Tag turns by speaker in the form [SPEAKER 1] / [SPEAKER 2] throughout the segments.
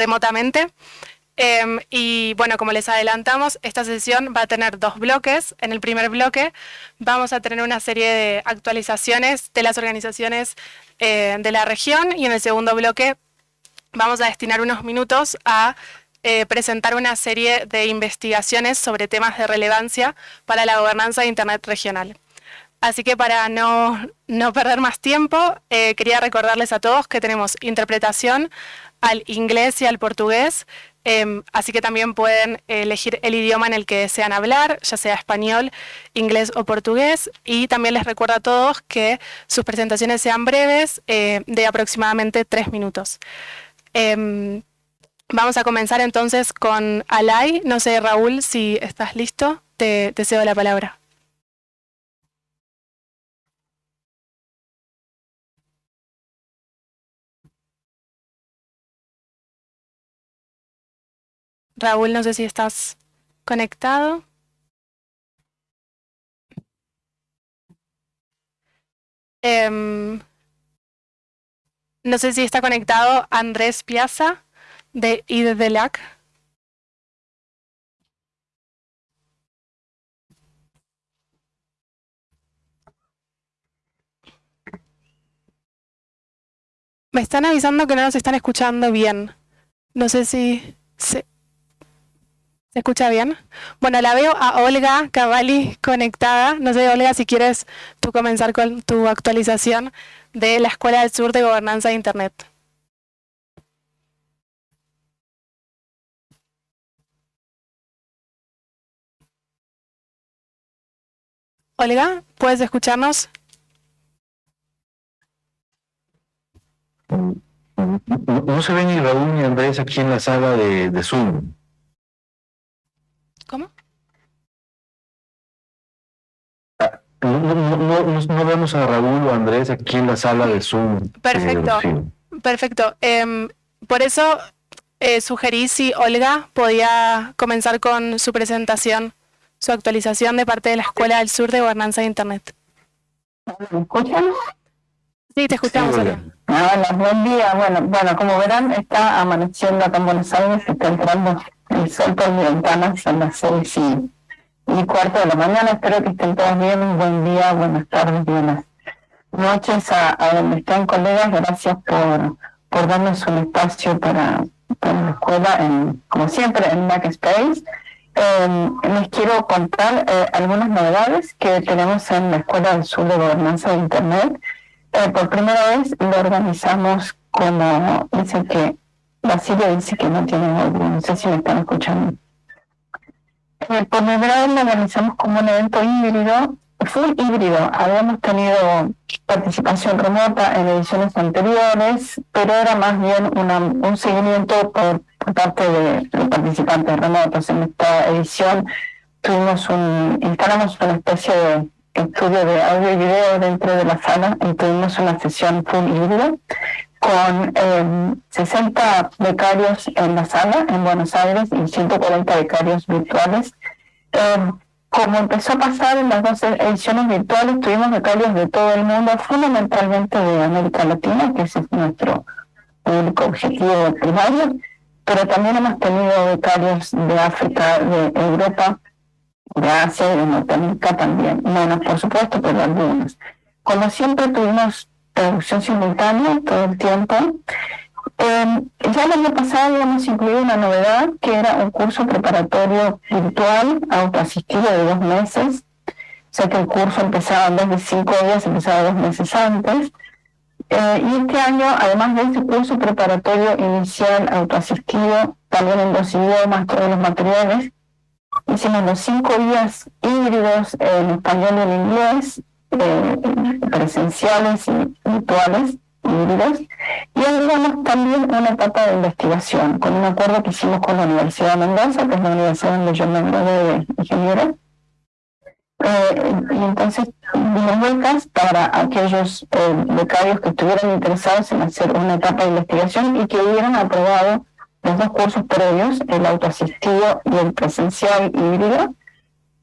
[SPEAKER 1] remotamente. Em, y bueno, como les adelantamos, esta sesión va a tener dos bloques. En el primer bloque vamos a tener una serie de actualizaciones de las organizaciones eh, de la región y en el segundo bloque vamos a destinar unos minutos a eh, presentar una serie de investigaciones sobre temas de relevancia para la gobernanza de Internet regional. Así que para no, perder más tiempo, eh, quería recordarles a todos que tenemos interpretación al inglés y al portugués, em, así que también pueden elegir el idioma en el que desean hablar, ya sea español, inglés o portugués, y también les recuerdo a todos que sus presentaciones sean breves, eh, de aproximadamente tres minutos. Em, vamos a comenzar entonces con Alay. No sé, Raúl, si estás listo, te, te cedo la palabra. Raúl, no sé si estás conectado. Em, no sé si está conectado Andrés Piazza de IDDLAC. Me están avisando que no nos están escuchando bien. No sé si... Se... ¿Se escucha bien? Bueno, la veo a Olga Cavalli conectada. No sé, Olga, si quieres tú comenzar con tu actualización de la Escuela del Sur de Gobernanza de Internet. Olga, ¿puedes escucharnos?
[SPEAKER 2] No se ven ni Raúl ni Andrés aquí en la sala de, de Zoom.
[SPEAKER 1] ¿Cómo?
[SPEAKER 2] Ah, no, vemos a Raúl o Andrés aquí en la sala de Zoom.
[SPEAKER 1] Perfecto, perfecto. Em, por eso eh, sugerí si Olga podía comenzar con su presentación, su actualización de parte de la Escuela del Sur de Gobernanza de Internet.
[SPEAKER 3] ¿Me escuchan?
[SPEAKER 1] Sí, te escuchamos, Olga.
[SPEAKER 3] Hola, buen día. Bueno, bueno, como verán, está amaneciendo acá en Buenos Aires, está entrando el sol por mi ventana, son las seis y, y, cuarto de la mañana. Espero que estén todos bien. Buen día, buenas tardes, buenas noches a, donde están colegas. Gracias por, por darnos un espacio para, la escuela, en, como siempre, en Macspace. Eh, les quiero contar eh, algunas novedades que tenemos en la Escuela del Sur de Gobernanza de Internet. Eh, por primera vez lo organizamos como, dice que Basilio dice que no tiene audio, no sé si me están escuchando. Primera vez lo organizamos como un evento híbrido, full híbrido. Habíamos tenido participación remota en ediciones anteriores, pero era más bien un seguimiento por, parte de los participantes remotos. En esta edición tuvimos un, instalamos una especie de estudio de audio y video dentro de la sala y tuvimos una sesión full híbrida con 60 eh, becarios en la sala en Buenos Aires y 140 becarios virtuales. Eh, como empezó a pasar en las dos ediciones virtuales, tuvimos becarios de todo el mundo, fundamentalmente de América Latina, que ese es nuestro público objetivo primario, pero también hemos tenido becarios de África, de Europa, de Asia y de Norteamérica también. Menos, por supuesto, pero algunos. Como siempre tuvimos traducción simultánea todo el tiempo. Eh, ya el año pasado habíamos incluido una novedad que era un curso preparatorio virtual autoasistido de dos meses. O sea que el curso empezaba en vez de cinco días, empezaba dos meses antes. Eh, y este año, además de este curso preparatorio inicial autoasistido, también en dos idiomas, todos los materiales, hicimos los cinco días híbridos en español y en inglés, eh, presenciales y virtuales, híbridos, y agregamos también una etapa de investigación, con un acuerdo que hicimos con la Universidad de Mendoza, que es la universidad donde yo me gradué de ingeniero. Eh, y entonces dimos becas para aquellos eh, becarios que estuvieran interesados en hacer una etapa de investigación y que hubieran aprobado los dos cursos previos, el autoasistido y el presencial híbrido,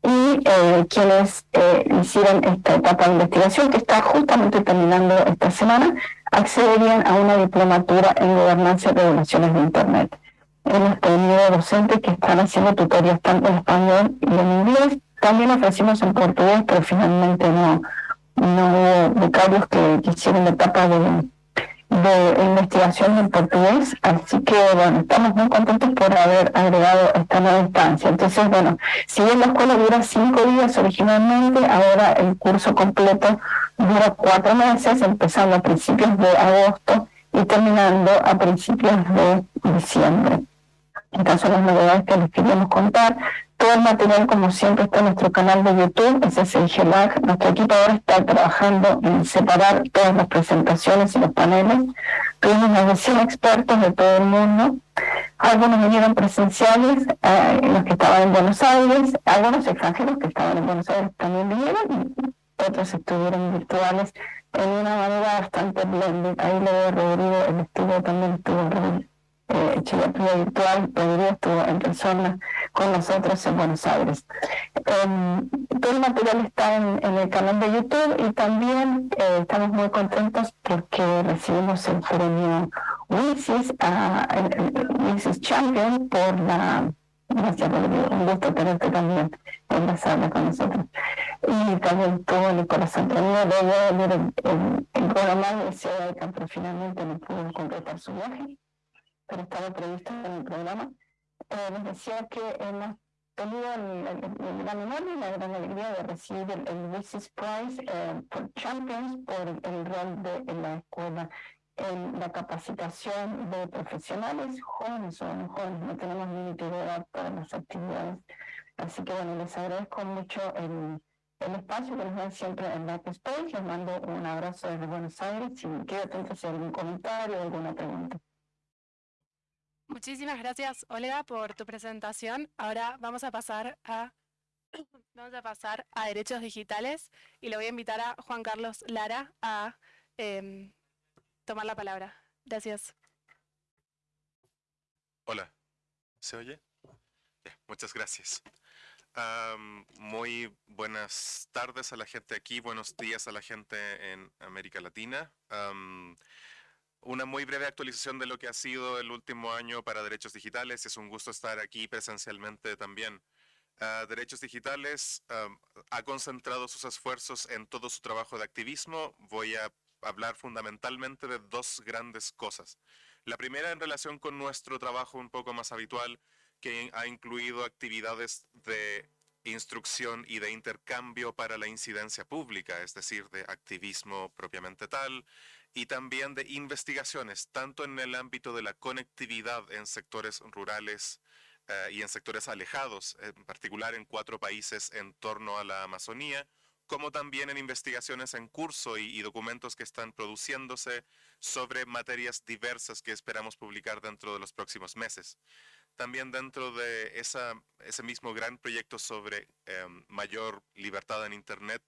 [SPEAKER 3] y eh, quienes eh, hicieron esta etapa de investigación que está justamente terminando esta semana accederían a una diplomatura en gobernanza y regulaciones de Internet. hemos tenido docentes que están haciendo tutorías tanto en español y en inglés. También ofrecimos en portugués, pero finalmente no, no hubo becarios que, que hicieron la etapa de de investigación en portugués, así que bueno, estamos muy contentos por haber agregado esta nueva instancia. Entonces, bueno, si bien la escuela dura cinco días originalmente, ahora el curso completo dura cuatro meses, empezando a principios de agosto y terminando a principios de diciembre. Estas son las novedades que les queríamos contar. Todo el material, como siempre, está en nuestro canal de YouTube, ese es el GELAC. Nuestro equipo ahora está trabajando en separar todas las presentaciones y los paneles. Tuvimos más de 100 expertos de todo el mundo. Algunos vinieron presenciales, eh, los que estaban en Buenos Aires, algunos extranjeros que estaban en Buenos Aires también vinieron, otros estuvieron virtuales en una manera bastante blended. Ahí le veo Rodrigo, el estudio también estuvo en eh, Virtual, Rodrigo estuvo en persona con nosotros en Buenos Aires. Em, todo el material está en, el canal de YouTube y también eh, estamos muy contentos porque recibimos el premio WISIS, uh, Champion por la... Gracias, Rodrigo. Un gusto tenerte también en la sala con nosotros. Y también tuvo Nicolás luego el, el, el programa de Ciudad de Campo finalmente no pudo completar su viaje pero estaba previsto en el programa, eh, les decía que hemos tenido el, gran honor y la gran alegría de recibir el, el Prize eh, por Champions por el rol de en la escuela en la capacitación de profesionales jóvenes o no jóvenes, no tenemos límite de edad para las actividades. Así que bueno, les agradezco mucho el, el espacio que nos dan siempre en Backspace. Les mando un abrazo desde Buenos Aires y quedo atento si hay algún comentario o alguna pregunta.
[SPEAKER 1] Muchísimas gracias, Olga, por tu presentación. Ahora vamos a pasar a pasar a derechos digitales y le voy a invitar a Juan Carlos Lara a em, tomar la palabra. Gracias.
[SPEAKER 4] Hola, ¿se oye? muchas gracias. muy buenas tardes a la gente aquí, buenos días a la gente en América Latina. Una muy breve actualización de lo que ha sido el último año para derechos digitales. Es un gusto estar aquí presencialmente también. Ah, derechos Digitales ha concentrado sus esfuerzos en todo su trabajo de activismo. Voy a hablar fundamentalmente de dos grandes cosas. La primera en relación con nuestro trabajo un poco más habitual, que ha incluido actividades de instrucción y de intercambio para la incidencia pública, es decir, de activismo propiamente tal, y también de investigaciones, tanto en el ámbito de la conectividad en sectores rurales eh, y en sectores alejados, en particular en cuatro países en torno a la Amazonía, como también en investigaciones en curso y, documentos que están produciéndose sobre materias diversas que esperamos publicar dentro de los próximos meses. También dentro de ese mismo gran proyecto sobre em, mayor libertad en Internet,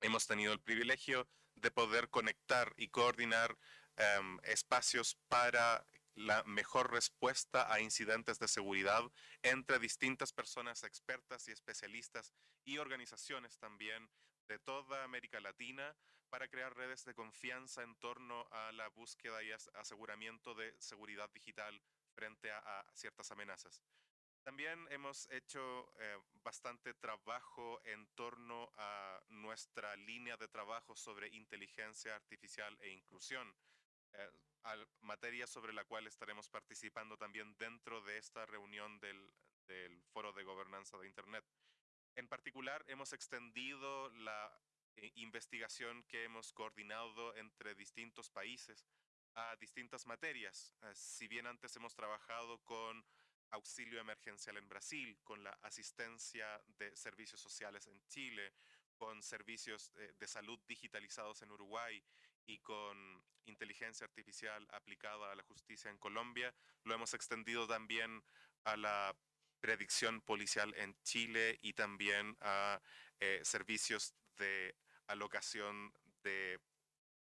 [SPEAKER 4] hemos tenido el privilegio de poder conectar y coordinar em, espacios para la mejor respuesta a incidentes de seguridad entre distintas personas expertas y especialistas y organizaciones también de toda América Latina para crear redes de confianza en torno a la búsqueda y aseguramiento de seguridad digital frente a ciertas amenazas. También hemos hecho eh, bastante trabajo en torno a nuestra línea de trabajo sobre inteligencia artificial e inclusión, eh, materia sobre la cual estaremos participando también dentro de esta reunión del, Foro de Gobernanza de Internet. En particular, hemos extendido la eh, investigación que hemos coordinado entre distintos países a distintas materias. si bien antes hemos trabajado con auxilio emergencial en Brasil, con la asistencia de servicios sociales en Chile, con servicios eh, de salud digitalizados en Uruguay y con inteligencia artificial aplicada a la justicia en Colombia. Lo hemos extendido también a la predicción policial en Chile y también a eh, servicios de alocación de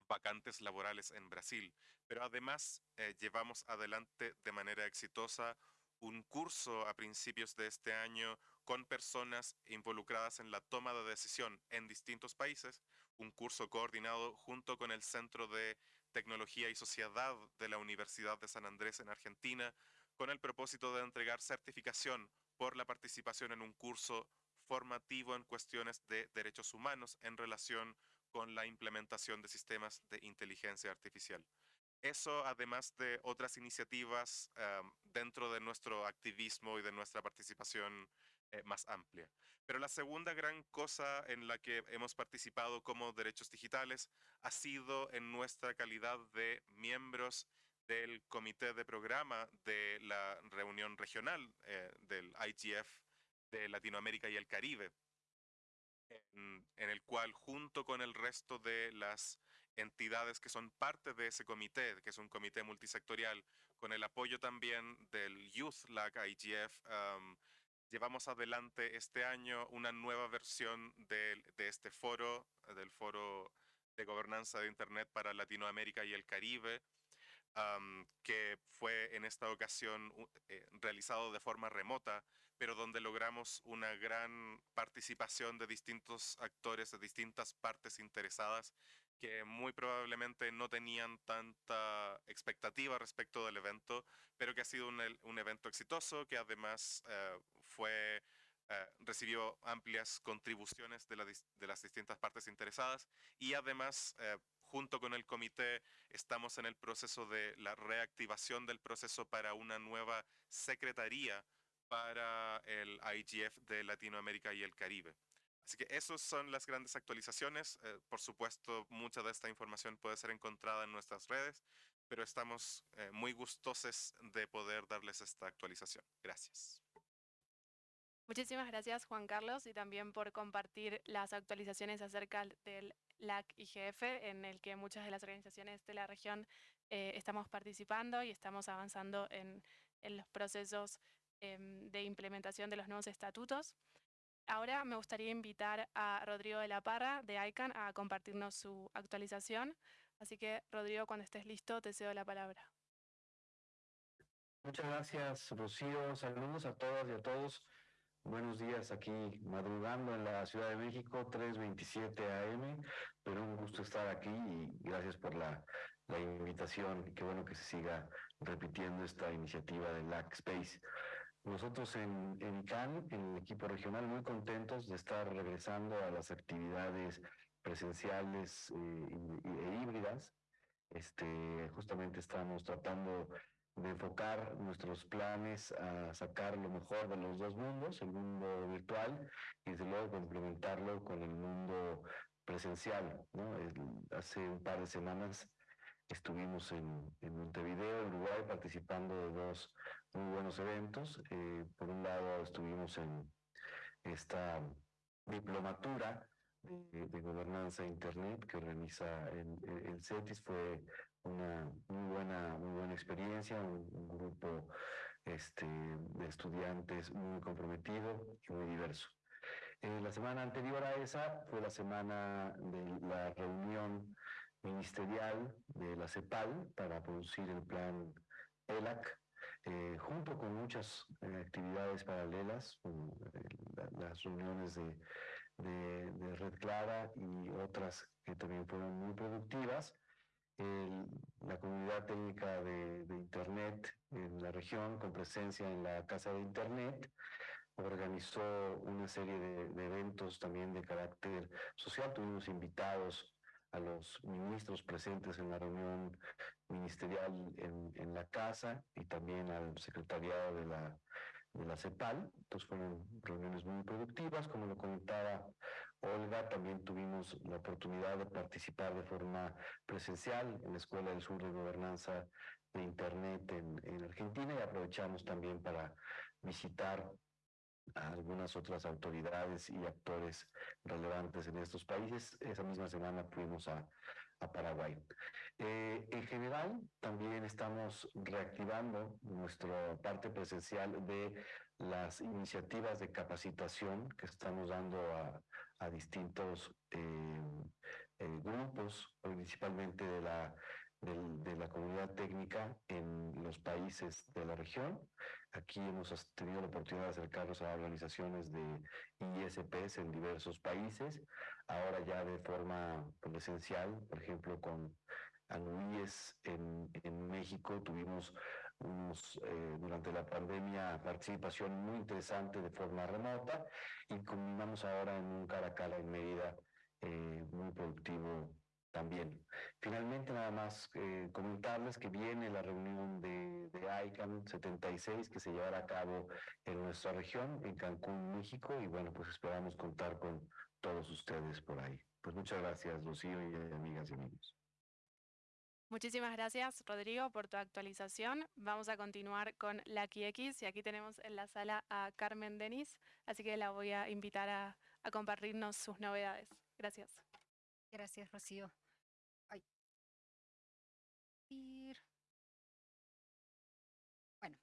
[SPEAKER 4] vacantes laborales en Brasil. Pero además eh, llevamos adelante de manera exitosa un curso a principios de este año con personas involucradas en la toma de decisión en distintos países, un curso coordinado junto con el Centro de Tecnología y Sociedad de la Universidad de San Andrés en Argentina, con el propósito de entregar certificación por la participación en un curso formativo en cuestiones de derechos humanos en relación con la implementación de sistemas de inteligencia artificial. Eso, además de otras iniciativas dentro de nuestro activismo y de nuestra participación eh, más amplia. Pero la segunda gran cosa en la que hemos participado como derechos digitales ha sido en nuestra calidad de miembros del comité de programa de la reunión regional eh, del IGF de Latinoamérica y el Caribe, en, el cual junto con el resto de las entidades que son parte de ese comité, que es un comité multisectorial, con el apoyo también del Youth LAC IGF, llevamos adelante este año una nueva versión de, este foro, del foro de gobernanza de Internet para Latinoamérica y el Caribe, que fue en esta ocasión eh, realizado de forma remota, pero donde logramos una gran participación de distintos actores, de distintas partes interesadas, que muy probablemente no tenían tanta expectativa respecto del evento, pero que ha sido un, evento exitoso, que además eh, fue, eh, recibió amplias contribuciones de, las distintas partes interesadas y además, eh, junto con el comité, estamos en el proceso de la reactivación del proceso para una nueva secretaría para el IGF de Latinoamérica y el Caribe. Así que esas son las grandes actualizaciones. Eh, por supuesto, mucha de esta información puede ser encontrada en nuestras redes, pero estamos muy gustosos de poder darles esta actualización. Gracias.
[SPEAKER 1] Muchísimas gracias Juan Carlos y también por compartir las actualizaciones acerca del LAC IGF en el que muchas de las organizaciones de la región eh, estamos participando y estamos avanzando en, los procesos em, de implementación de los nuevos estatutos. Ahora me gustaría invitar a Rodrigo de la Parra de ICANN a compartirnos su actualización. Así que, Rodrigo, cuando estés listo, te cedo la palabra.
[SPEAKER 2] Muchas gracias, Rocío. Saludos a todas y a todos. Buenos días aquí madrugando en la Ciudad de México, 3.27 AM, pero un gusto estar aquí y gracias por la, invitación qué bueno que se siga repitiendo esta iniciativa de LAC Space. Nosotros en, en en el equipo regional, muy contentos de estar regresando a las actividades presenciales eh, e híbridas. Este, justamente estamos tratando de enfocar nuestros planes a sacar lo mejor de los dos mundos, el mundo virtual y desde luego complementarlo con el mundo presencial. ¿no? hace un par de semanas estuvimos en, en, Montevideo, Uruguay, participando de dos muy buenos eventos. Eh, por un lado estuvimos en esta diplomatura de, gobernanza Internet que organiza el, CETIS. Fue una muy buena, muy buena experiencia, un, grupo este, de estudiantes muy comprometido y muy diverso. Eh, la semana anterior a esa fue la semana de la reunión ministerial de la CEPAL para producir el plan ELAC, eh, junto con muchas eh, actividades paralelas, las reuniones de, de, Red Clara y otras que también fueron muy productivas la comunidad técnica de, Internet en la región, con presencia en la Casa de Internet, organizó una serie de, eventos también de carácter social. Tuvimos invitados a los ministros presentes en la reunión ministerial en, en la casa y también al secretariado de la de la CEPAL. Entonces fueron reuniones muy productivas. Como lo comentaba Olga, también tuvimos la oportunidad de participar de forma presencial en la Escuela del Sur de Gobernanza de Internet en, en Argentina y aprovechamos también para visitar a algunas otras autoridades y actores relevantes en estos países. Esa misma semana fuimos a, a Paraguay. Eh, en general, también estamos reactivando nuestra parte presencial de las iniciativas de capacitación que estamos dando a, a distintos eh, eh, grupos, principalmente de la de, la comunidad técnica en los países de la región. Aquí hemos tenido la oportunidad de acercarnos a organizaciones de ISPs en diversos países, ahora ya de forma presencial, por ejemplo, con ANUIES en, en México tuvimos unos, eh, durante la pandemia participación muy interesante de forma remota y combinamos ahora en un cara a cara en Mérida eh, muy productivo también. Finalmente, nada más eh, comentarles que viene la reunión de, de ICANN 76 que se llevará a cabo en nuestra región, en Cancún, México, y bueno, pues esperamos contar con todos ustedes por ahí. Pues muchas gracias, Rocío y amigas y amigos.
[SPEAKER 1] Muchísimas gracias, Rodrigo, por tu actualización. Vamos a continuar con la X y aquí tenemos en la sala a Carmen Denis, así que la voy a invitar a, a compartirnos sus novedades. Gracias.
[SPEAKER 5] Gracias, Rocío. Bueno,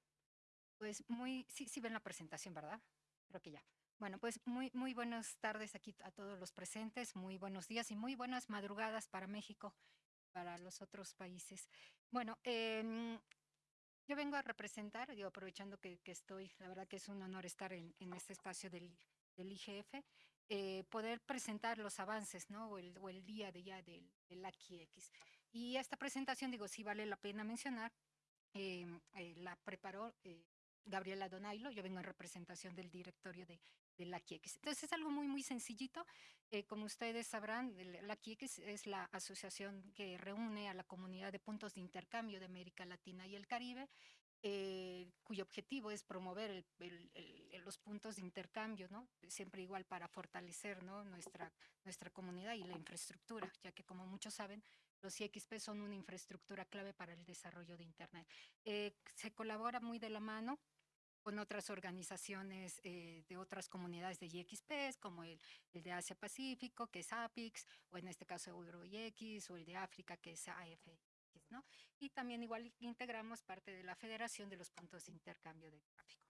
[SPEAKER 5] pues muy, sí, sí ven la presentación, ¿verdad? Creo que ya. Bueno, pues muy, muy buenas tardes aquí a todos los presentes, muy buenos días y muy buenas madrugadas para México, para los otros países. Bueno, em, yo vengo a representar, digo, aprovechando que, estoy, la verdad que es un honor estar en, este espacio del, del IGF, eh, poder presentar los avances, ¿no? O el, día de ya del, del AQX. Y esta presentación, digo, sí vale la pena mencionar, em, eh, la preparó eh, Gabriela Donailo, yo vengo en representación del directorio de, la QX. Entonces es algo muy, muy sencillito. Eh, como ustedes sabrán, la QX es la asociación que reúne a la comunidad de puntos de intercambio de América Latina y el Caribe cuyo objetivo es promover los puntos de intercambio, ¿no? Siempre igual para fortalecer, ¿no? Nuestra, nuestra comunidad y la infraestructura, ya que como muchos saben, los IXP son una infraestructura clave para el desarrollo de Internet. Eh, se colabora muy de la mano con otras organizaciones eh, de otras comunidades de IXP, como el, de Asia Pacífico, que es APIX, o en este caso EuroIX, o el de África, que es AF, y también igual integramos parte de la Federación de los Puntos de Intercambio de Tráfico.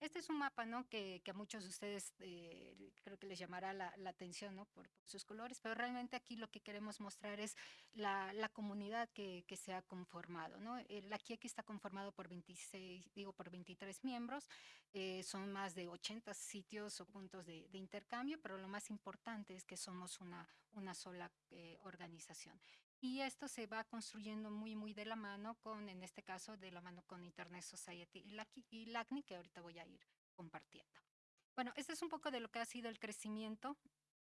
[SPEAKER 5] Este es un mapa, ¿no? Que, a muchos de ustedes eh, creo que les llamará la, atención, ¿no? Por, sus colores, pero realmente aquí lo que queremos mostrar es la, comunidad que, se ha conformado, ¿no? El, aquí, aquí está conformado por 26, digo, por 23 miembros, eh, son más de 80 sitios o puntos de, intercambio, pero lo más importante es que somos una, una sola eh, organización. Y esto se va construyendo muy, muy de la mano con, en este caso, de la mano con Internet Society y LACNI, que ahorita voy a ir compartiendo. Bueno, este es un poco de lo que ha sido el crecimiento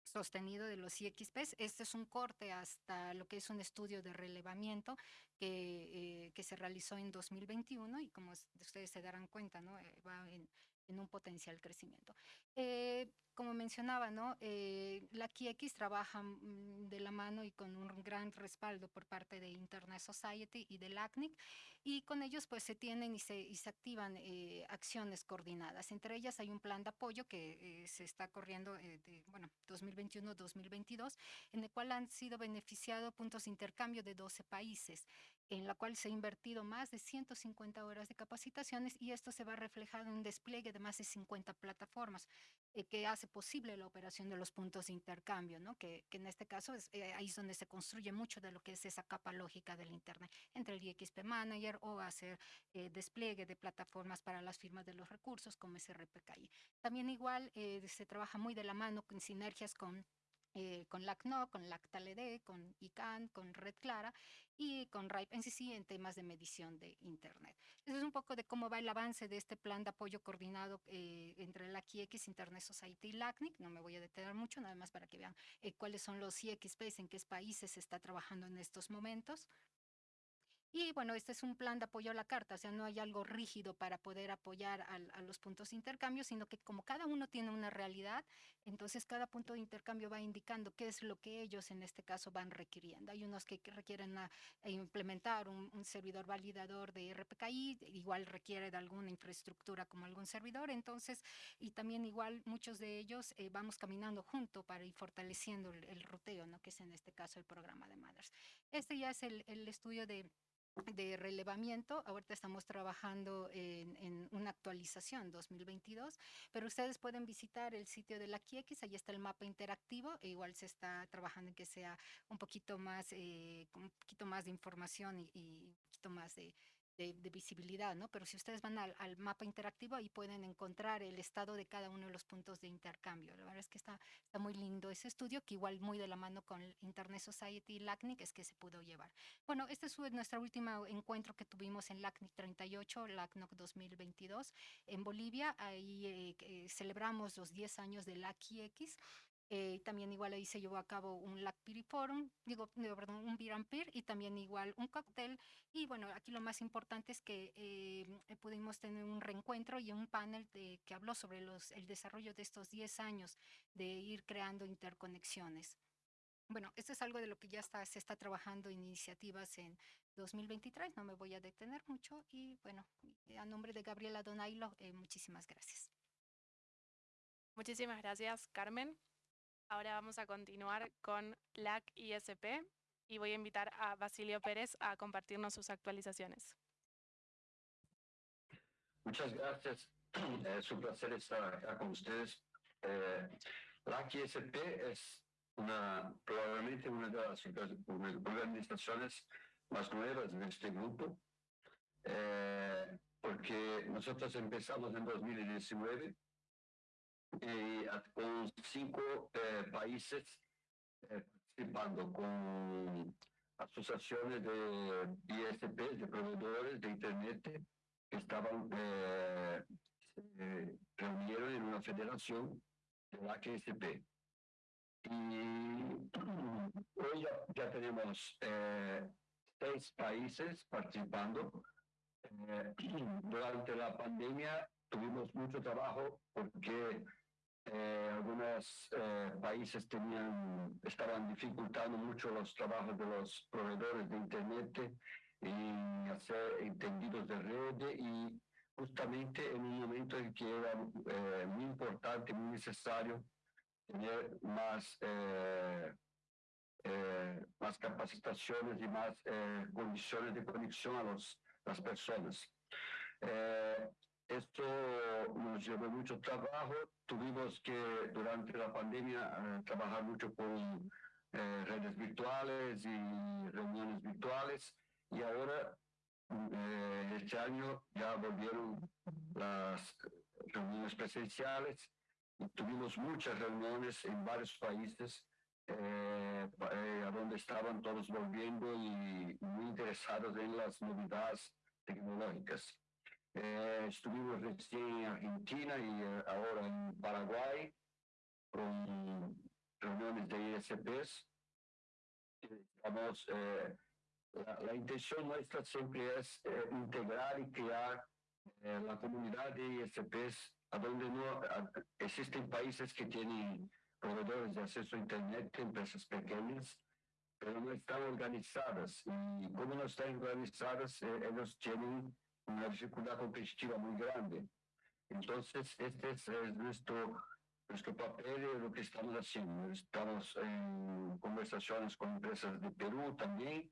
[SPEAKER 5] sostenido de los IXPs. Este es un corte hasta lo que es un estudio de relevamiento que, eh, que se realizó en 2021 y como ustedes se darán cuenta, ¿no? Eh, va en, en un potencial crecimiento. Eh, como mencionaba, ¿no? Eh, la QX trabaja mm, de la mano y con un gran respaldo por parte de Internet Society y del ACNIC y con ellos pues se tienen y se, y se activan eh, acciones coordinadas. Entre ellas hay un plan de apoyo que se está corriendo de, bueno, 2021-2022, en el cual han sido beneficiados puntos de intercambio de 12 países en la cual se ha invertido más de 150 horas de capacitaciones y esto se va reflejado en un despliegue de más de 50 plataformas eh, que hace posible la operación de los puntos de intercambio, ¿no? que, que en este caso es, eh, ahí es donde se construye mucho de lo que es esa capa lógica del Internet, entre el IXP Manager o hacer eh, despliegue de plataformas para las firmas de los recursos como SRPKI. También igual se trabaja muy de la mano con sinergias con eh, con LACNO, con LACTALED, con ICANN, con Red Clara y con RIPE NCC en temas de medición de Internet. Eso es un poco de cómo va el avance de este plan de apoyo coordinado eh, entre la IX, Internet Society y LACNIC. No me voy a detener mucho, nada más para que vean eh, cuáles son los IXPs, en qué países se está trabajando en estos momentos. Y bueno, este es un plan de apoyo a la carta, o sea, no hay algo rígido para poder apoyar a, los puntos de intercambio, sino que como cada uno tiene una realidad, entonces cada punto de intercambio va indicando qué es lo que ellos en este caso van requiriendo. Hay unos que requieren implementar un, servidor validador de RPKI, igual requiere de alguna infraestructura como algún servidor, entonces, y también igual muchos de ellos eh, vamos caminando junto para ir fortaleciendo el, ruteo, ¿no? que es en este caso el programa de Mothers. Este ya es el estudio de de relevamiento. Ahorita estamos trabajando en, una actualización 2022, pero ustedes pueden visitar el sitio de la QX, ahí está el mapa interactivo, e igual se está trabajando en que sea un poquito más, eh, un poquito más de información y, y un poquito más de, de, visibilidad, ¿no? Pero si ustedes van al, mapa interactivo, ahí pueden encontrar el estado de cada uno de los puntos de intercambio. La verdad es que está, está muy lindo ese estudio, que igual muy de la mano con Internet Society y LACNIC es que se pudo llevar. Bueno, este es nuestro último encuentro que tuvimos en LACNIC 38, LACNOC 2022, en Bolivia. Ahí eh, eh, celebramos los 10 años de LACIX eh, también igual ahí se llevó a cabo un Lacpiri Forum, digo, perdón, un and y también igual un cóctel. Y bueno, aquí lo más importante es que eh, eh, pudimos tener un reencuentro y un panel de, que habló sobre los, el desarrollo de estos 10 años de ir creando interconexiones. Bueno, esto es algo de lo que ya está, se está trabajando en iniciativas en 2023, no me voy a detener mucho y bueno, a nombre de Gabriela Donailo, muchísimas gracias.
[SPEAKER 1] Muchísimas gracias, Carmen. Ahora vamos a continuar con LAC ISP y voy a invitar a Basilio Pérez a compartirnos sus actualizaciones.
[SPEAKER 6] Muchas gracias. Es un placer estar acá con ustedes. Eh, LAC ISP es una, probablemente una de las organizaciones más nuevas de este grupo, eh, porque nosotros empezamos en 2019 y con cinco eh, países eh, participando con asociaciones de ISP, de proveedores de Internet, que estaban, eh, se reunieron en una federación de la ISP. Y hoy ya, ya tenemos seis países participando. durante la pandemia tuvimos mucho trabajo porque eh, algunos eh, países tenían, estaban dificultando mucho los trabajos de los proveedores de Internet y hacer entendidos de red y justamente en un momento en que era eh, muy importante, muy necesario tener más, más capacitaciones y más condiciones de conexión a los, las personas. Esto nos llevó mucho trabajo. Tuvimos que durante la pandemia eh, trabajar mucho con eh, redes virtuales y reuniones virtuales y ahora eh, este año ya volvieron las reuniones presenciales y tuvimos muchas reuniones en varios países a donde estaban todos volviendo y muy interesados en las novedades tecnológicas. Eh, estuvimos recién en Argentina y eh, ahora en Paraguay con reuniones de ISPs. Eh, la, intención nuestra siempre es integrar y crear la comunidad de ISPs a donde no existen países que tienen proveedores de acceso a Internet, empresas pequeñas, pero no están organizadas. Y como no están organizadas, ellos tienen una dificultad competitiva muy grande. Entonces, este es, nuestro, nuestro papel y lo que estamos haciendo. Estamos en conversaciones con empresas de Perú también.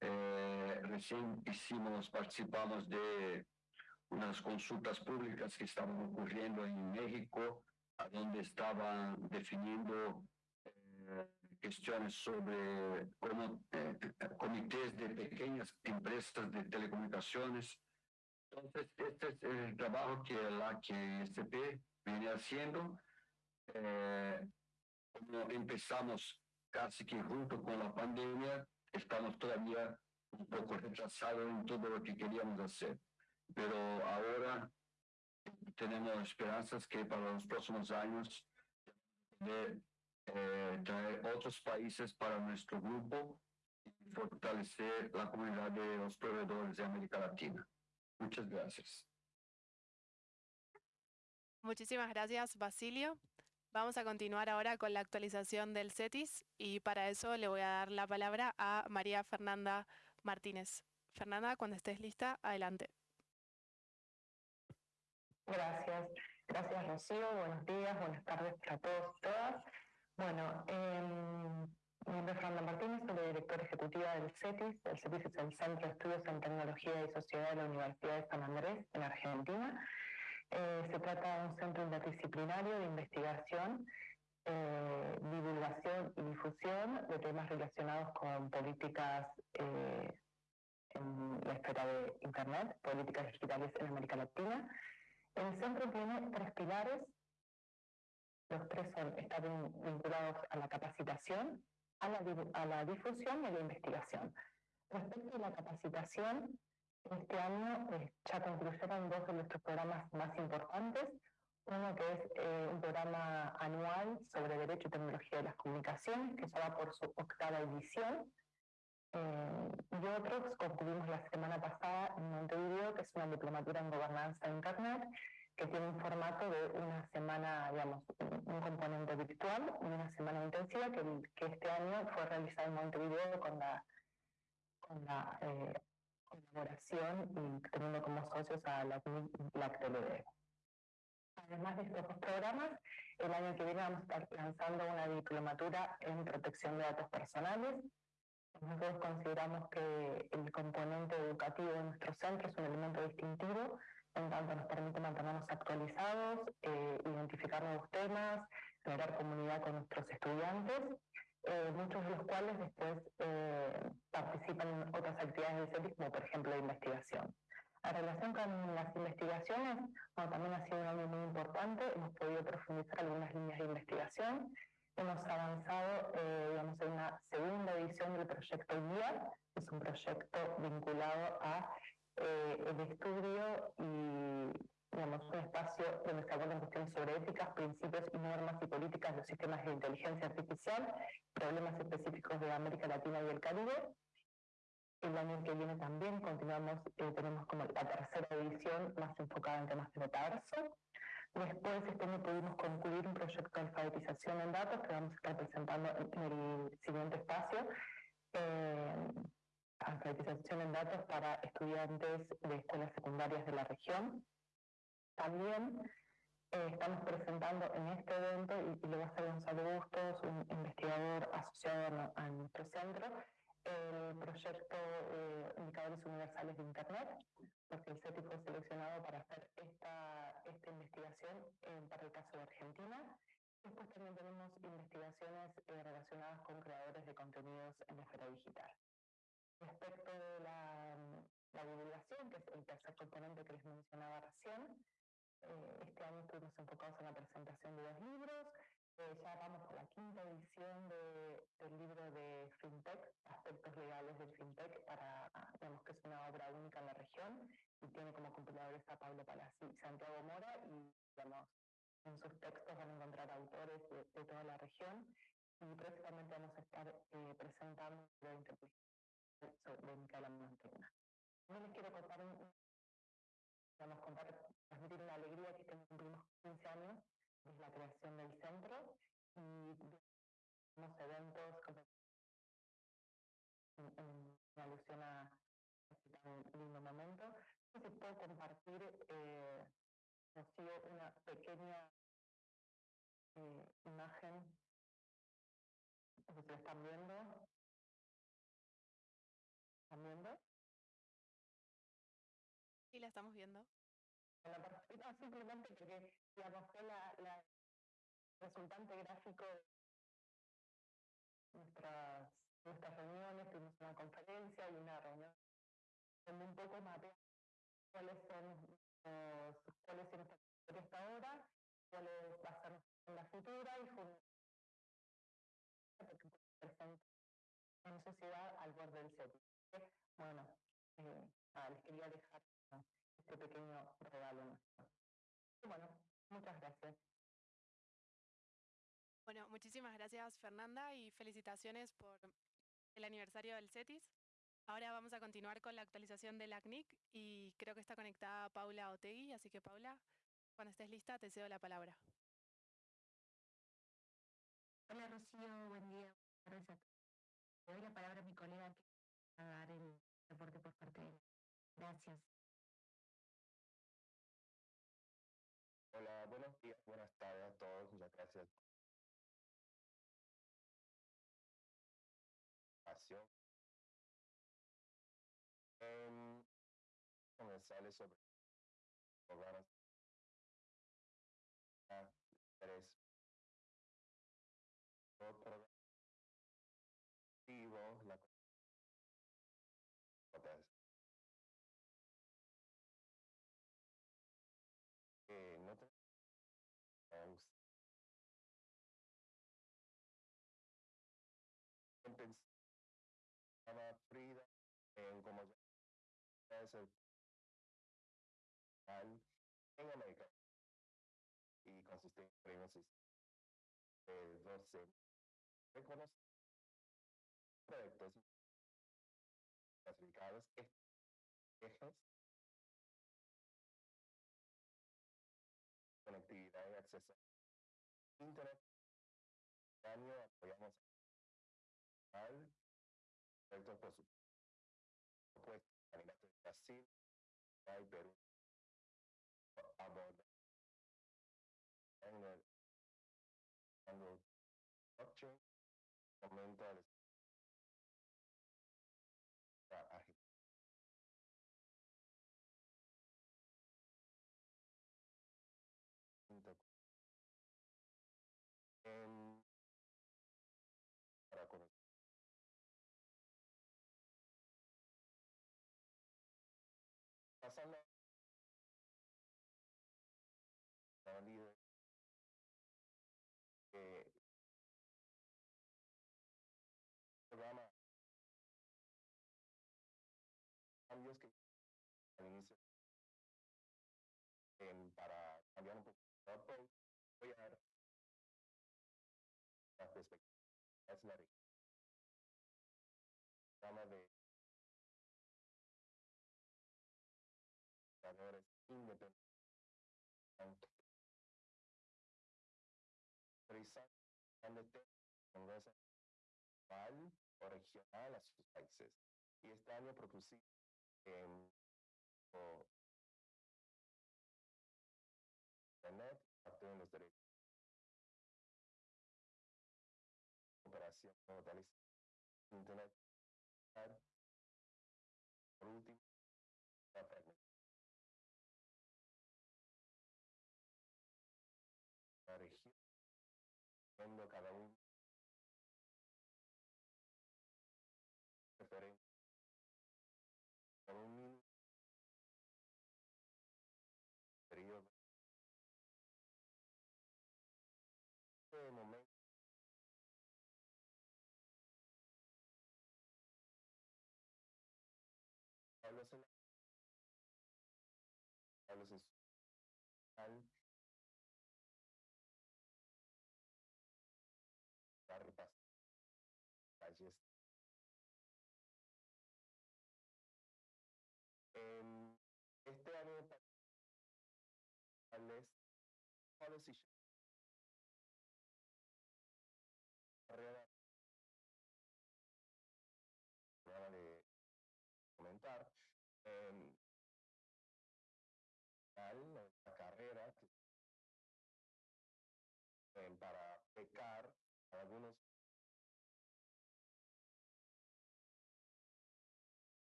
[SPEAKER 6] Eh, recién hicimos, participamos de unas consultas públicas que estaban ocurriendo en México, donde estaban definiendo eh, cuestiones sobre cómo, eh, comités de pequeñas empresas de telecomunicaciones entonces, este es el trabajo que la QSP viene haciendo. Eh, empezamos casi que junto con la pandemia, estamos todavía un poco retrasados en todo lo que queríamos hacer. Pero ahora tenemos esperanzas que para los próximos años de eh, traer otros países para nuestro grupo y fortalecer la comunidad de los proveedores de América Latina. Muchas gracias.
[SPEAKER 1] Muchísimas gracias, Basilio. Vamos a continuar ahora con la actualización del CETIS y para eso le voy a dar la palabra a María Fernanda Martínez. Fernanda, cuando estés lista, adelante.
[SPEAKER 7] Gracias. Gracias, Rocío. Buenos días, buenas tardes para todos y todas. Bueno, eh, mi nombre es Fernanda Martínez, soy directora ejecutiva del CETIS. El CETIS es el Centro de Estudios en Tecnología y Sociedad de la Universidad de San Andrés, en Argentina. Eh, se trata de un centro interdisciplinario de investigación, eh, divulgación y difusión de temas relacionados con políticas eh, en la esfera de Internet, políticas digitales en América Latina. El centro tiene tres pilares. Los tres son, están vinculados a la capacitación, a la, a la difusión y a la investigación. Respecto a la capacitación, este año eh, ya concluyeron dos de nuestros programas más importantes. Uno que es eh, un programa anual sobre Derecho y Tecnología de las Comunicaciones, que ya va por su octava edición. Eh, y otros concluimos la semana pasada en Montevideo, que es una diplomatura en gobernanza de Internet, que tiene un formato de una semana, digamos, un componente virtual y una semana intensiva, que, que este año fue realizada en Montevideo con la, con la eh, colaboración y teniendo como socios a la, la Además de estos dos programas, el año que viene vamos a estar lanzando una diplomatura en protección de datos personales. Nosotros consideramos que el componente educativo de nuestro centro es un elemento distintivo, en tanto nos permite mantenernos actualizados, eh, identificar nuevos temas, generar comunidad con nuestros estudiantes, eh, muchos de los cuales después eh, participan en otras actividades del CETIS, como por ejemplo la investigación. En relación con las investigaciones, también ha sido un año muy importante, hemos podido profundizar algunas líneas de investigación, hemos avanzado eh, digamos, en una segunda edición del proyecto GUIA, es un proyecto vinculado a eh, el estudio y digamos, un espacio donde se abordan cuestiones sobre éticas, principios y normas y políticas de los sistemas de inteligencia artificial, problemas específicos de América Latina y el Caribe, el año que viene también continuamos, eh, tenemos como la tercera edición más enfocada en temas de metaverso. Después este año pudimos concluir un proyecto de alfabetización en datos que vamos a estar presentando en el siguiente espacio. Eh, alfabetización en datos para estudiantes de escuelas secundarias de la región. También eh, estamos presentando en este evento, y, lo va a hacer Gonzalo Bustos, un investigador asociado a nuestro centro, el proyecto eh, Indicadores Universales de Internet, porque el CETI fue seleccionado para hacer esta, esta investigación para el caso de Argentina. Después también tenemos investigaciones eh, relacionadas con creadores de contenidos en la esfera digital. Respecto de la, la, divulgación, que es el tercer componente que les mencionaba recién, eh, este año estuvimos enfocados en la presentación de dos libros, eh, ya vamos a la quinta edición de, del libro de FinTech, Aspectos Legales del FinTech, para, digamos que es una obra única en la región y tiene como compiladores a Pablo Palazzi y Santiago Mora y digamos, en sus textos van a encontrar autores de, toda la región. Y próximamente vamos a estar eh, presentando la sobre Micaela Montegna. No les quiero contar, digamos, contar, transmitir una alegría que cumplimos 15 años es la creación del centro y tenemos eventos como en, alusión a este tan lindo momento. Si puedo compartir eh, una pequeña eh, imagen se están viendo.
[SPEAKER 1] Estamos viendo
[SPEAKER 7] simplemente porque digamos, fue la, la resultante gráfico de nuestras, nuestras reuniones, tuvimos una conferencia y una reunión donde un poco mapeamos cuáles son los, cuáles son hasta ahora, cuáles va a ser en la futura y porque presente en sociedad al borde del set. Bueno, eh, nada, les quería dejar pequeño regalo Bueno, muchas gracias.
[SPEAKER 1] Bueno, muchísimas gracias Fernanda y felicitaciones por el aniversario del CETIS. Ahora vamos a continuar con la actualización del ACNIC y creo que está conectada Paula Otegui, así que Paula, cuando estés lista te cedo la palabra.
[SPEAKER 8] Hola Rocío, buen día. Gracias. Le doy la palabra a mi colega que va a dar el reporte por parte de él. Gracias.
[SPEAKER 9] Tardes a todos. Muchas gracias. Eh, comenzarles sobre
[SPEAKER 10] como ya es el en América y consiste en premios de 12 reconocidos proyectos clasificados ejes conectividad y acceso a internet. Este apoyamos y cambios que para cambiar un poco el voy a dar la perspectiva es la programa de valores independientes realizar de congreso regional a sus países. Y este año propusimos en Internet en los derechos. Operación totaliza Internet. Este año policy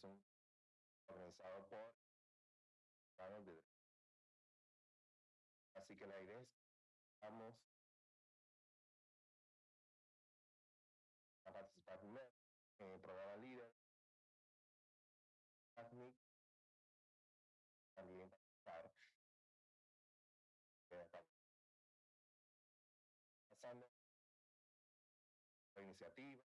[SPEAKER 10] es un organizado por de Así que la idea es vamos a participar primero en el programa líder. También participar. Pasando. La iniciativa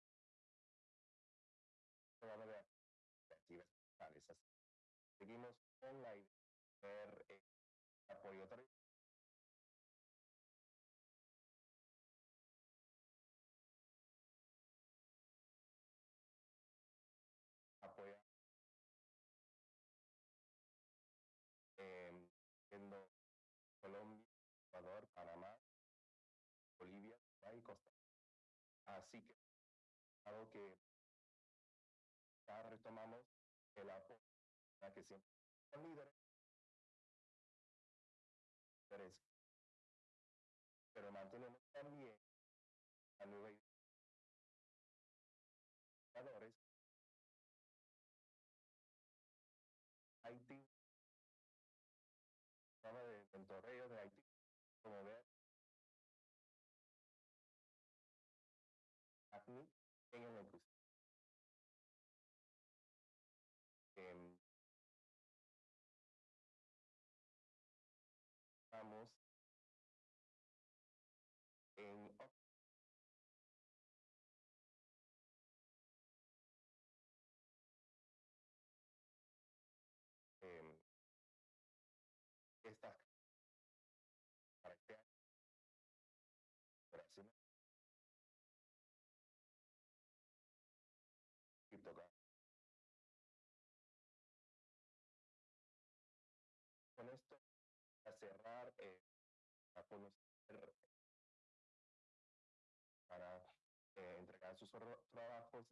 [SPEAKER 10] Seguimos con la idea de eh, apoyo apoyar eh, siendo Colombia, Ecuador, Panamá, Bolivia y Costa. Así que algo que ya retomamos que siempre líderes, pero mantenemos también a nueve valores.
[SPEAKER 9] Haití, de Torreo de Haití, como ver aquí en el conocer, para eh, entregar sus trabajos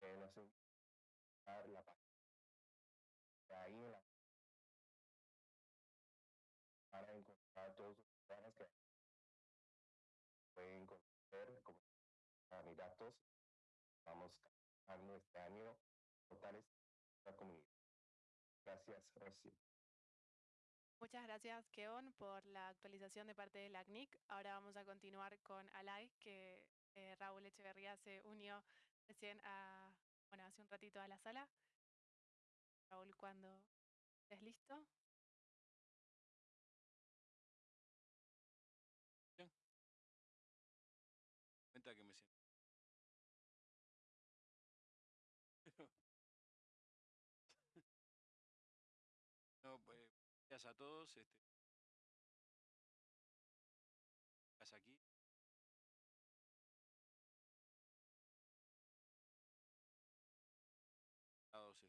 [SPEAKER 9] en la la página. Ahí en la para encontrar todos los programas que pueden conocer como candidatos. Vamos a este año totales la comunidad. Gracias, Rocío.
[SPEAKER 1] Muchas gracias, Keon, por la actualización de parte de la CNIC. Ahora vamos a continuar con Alay, que eh, Raúl Echeverría se unió recién a, bueno, hace un ratito a la sala. Raúl, cuando estés listo.
[SPEAKER 11] Gracias a todos. Este, aquí. Este,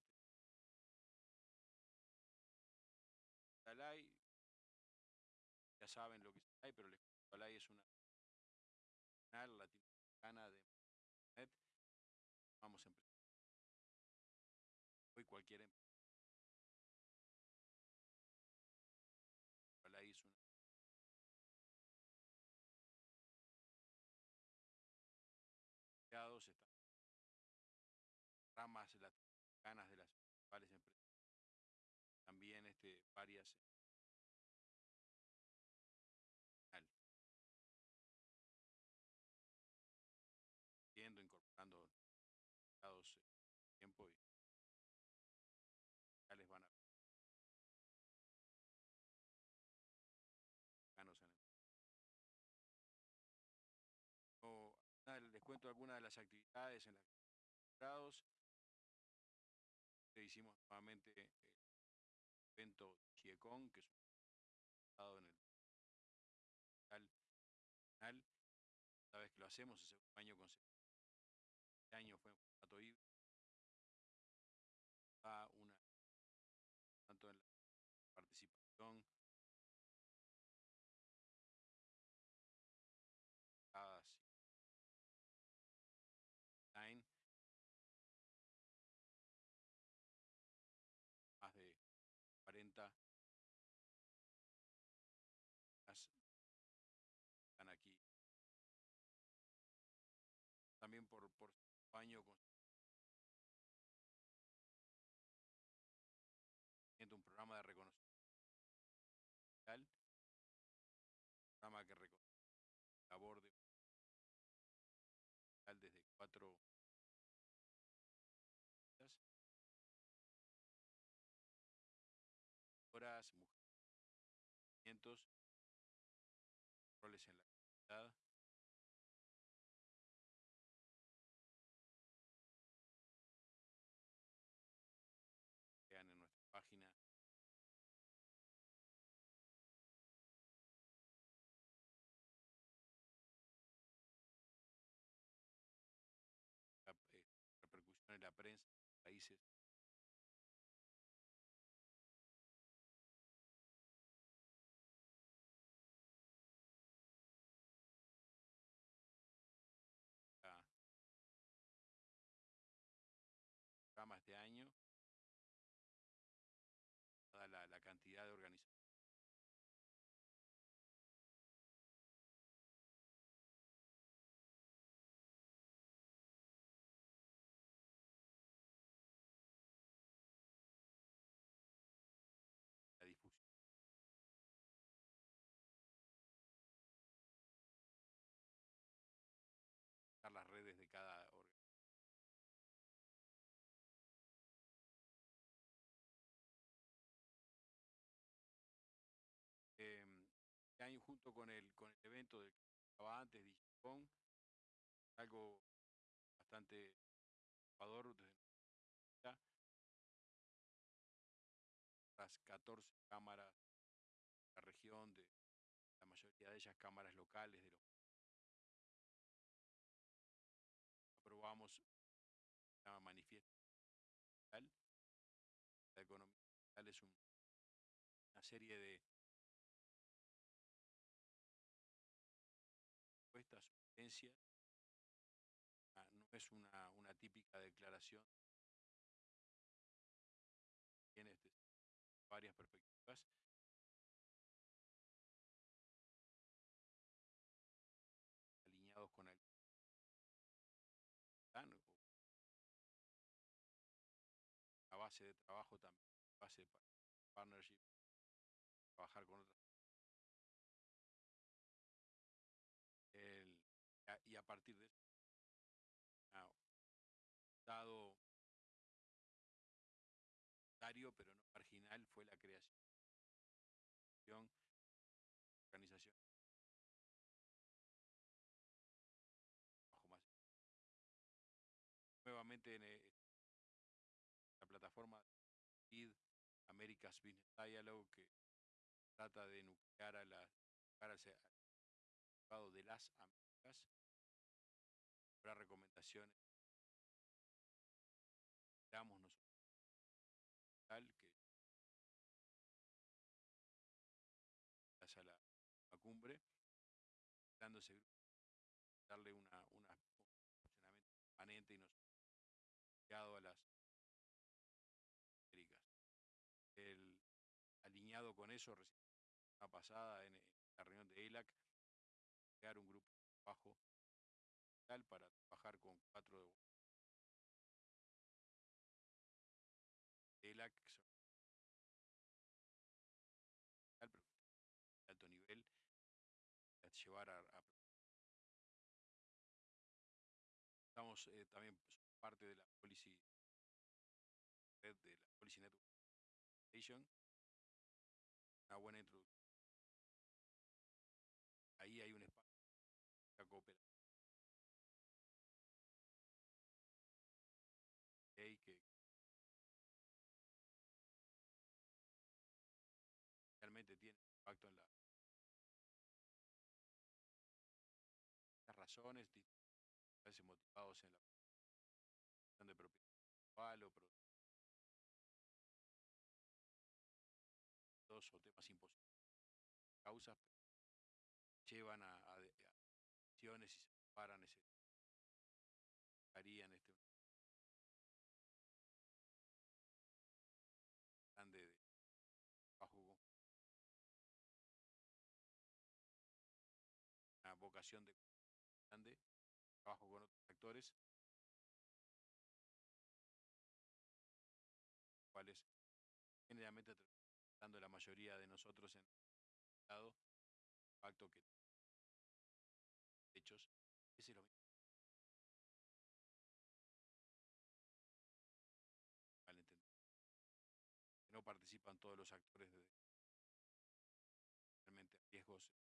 [SPEAKER 11] Alay, ya saben lo que es pero les es una nacional latinoamericana de internet. Vamos a empezar. Hoy cualquier empresa. Varias yendo, incorporando empleados en tiempo y ya les van a o, nada, les cuento algunas de las actividades en las que. Hicimos nuevamente el evento GIECON, que es un en el nacional. Cada vez que lo hacemos, el segundo año consecutivo. Este año fue en formato híbrido. Un programa de reconocimiento social, programa que reconoce la labor de desde cuatro horas, mujeres, roles en la comunidad. En con el, con el evento del que estaba antes, Digicon, algo bastante innovador desde las 14 cámaras de la región, de la mayoría de ellas cámaras locales de los aprobamos la manifiesto. La economía es un- una serie de Ah, No es una, una típica declaración. Tiene este, varias perspectivas. alineados con el la base de trabajo también, base de pa- partnership, trabajar con otras. Partir de eso, ah, dado pero no marginal, fue la creación. De una organización nuevamente en eh, la plataforma BID America's Business Dialogue que trata de nuclear a la mercado de las Américas habrá recomendaciones damos nosotros tal que hacia la, la cumbre dándose darle una, una un funcionamiento permanente y no ligado a las. El, alineado con eso, recién la pasada en, en la reunión de ELAC, crear un grupo de trabajo para trabajar con cuatro de ELAC, que son de alto nivel, llevar a, Estamos eh, también somos parte de la policy red de la Policy Network. Una buena introducción. Razones a veces motivados en la de propiedad intelectual o dos o temas imposibles causas pero llevan a, a a acciones y se paran ese harían este grande de con una vocación de grande trabajo con otros actores. Cuales generalmente dando la mayoría de nosotros en el Estado impacto que hechos ese es lo mismo que no participan todos los actores de realmente riesgos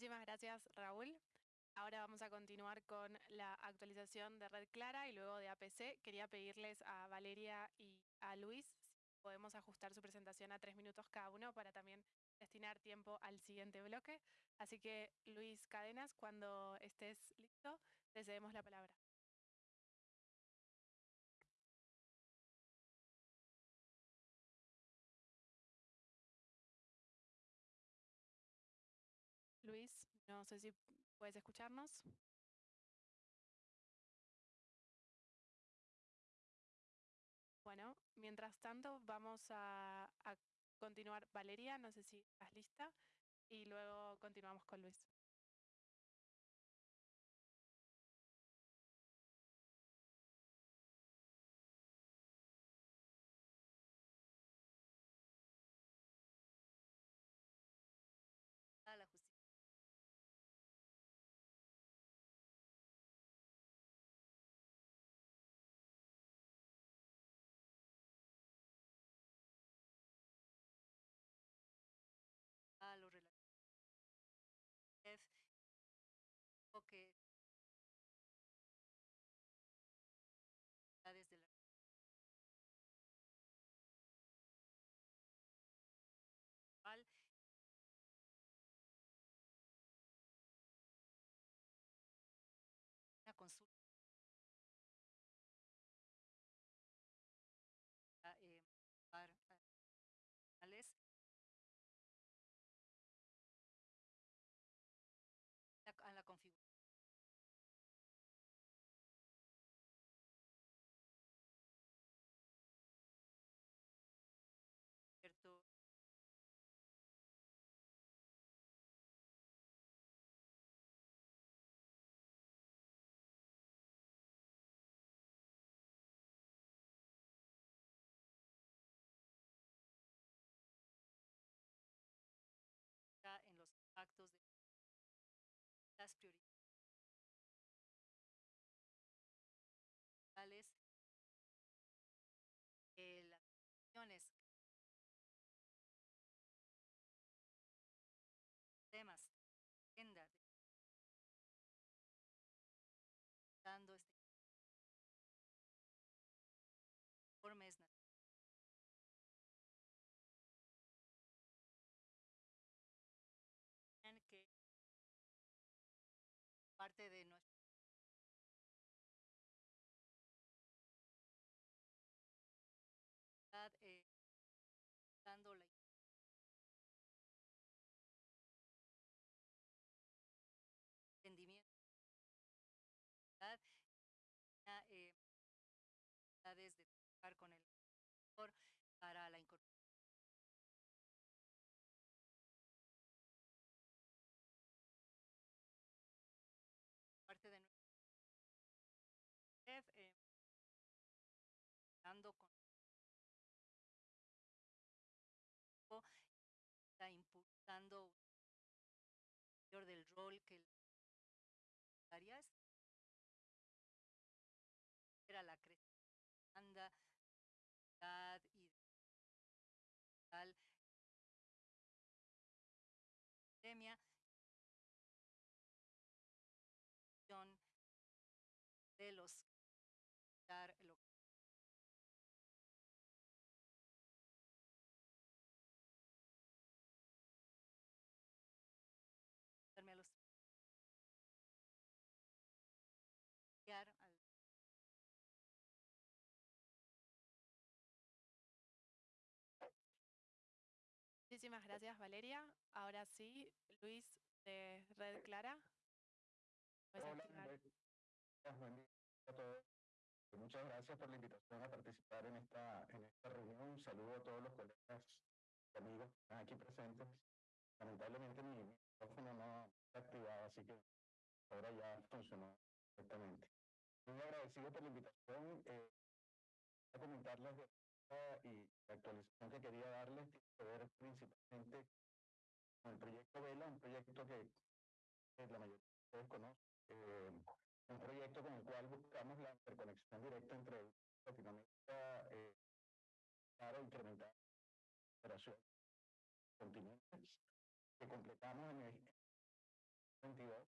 [SPEAKER 1] Muchísimas gracias, Raúl. Ahora vamos a continuar con la actualización de Red Clara y luego de APC. Quería pedirles a Valeria y a Luis si podemos ajustar su presentación a tres minutos cada uno para también destinar tiempo al siguiente bloque. Así que, Luis Cadenas, cuando estés listo, te cedemos la palabra. No sé si puedes escucharnos. Bueno, mientras tanto vamos a, continuar. Valeria, no sé si estás lista. Y luego continuamos con Luis.
[SPEAKER 12] Para la incorporación. Parte de nuestra eh, dando con está impulsando del rol que
[SPEAKER 1] Muchísimas gracias, Valeria. Ahora sí, Luis de Red Clara.
[SPEAKER 10] Hola, buen día a todos. Muchas gracias por la invitación a participar en esta, en esta reunión. Un saludo a todos los colegas y amigos que están aquí presentes. Lamentablemente mi micrófono no está activado, así que ahora ya funcionó perfectamente. Muy agradecido por la invitación. Eh, a comentarles de y la actualización que quería darles tiene que ver principalmente con el proyecto Vela, un proyecto que, la mayoría de ustedes conocen, eh, un proyecto con el cual buscamos la interconexión directa entre Latinoamérica eh, para incrementar la operación continentes que completamos en el 22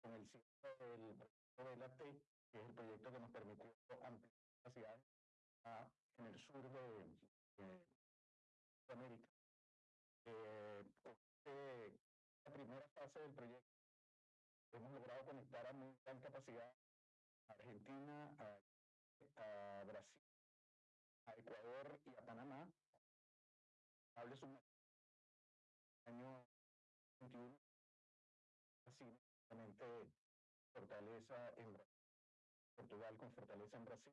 [SPEAKER 10] con el cierre del proyecto Vela T, que es el proyecto que nos permitió ampliar capacidades en el sur de, América. Eh, la primera fase del proyecto hemos logrado conectar a muy gran capacidad a Argentina, a, Brasil, a Ecuador y a Panamá. Hables un año 21, así fortaleza en Brasil, Portugal con fortaleza en Brasil,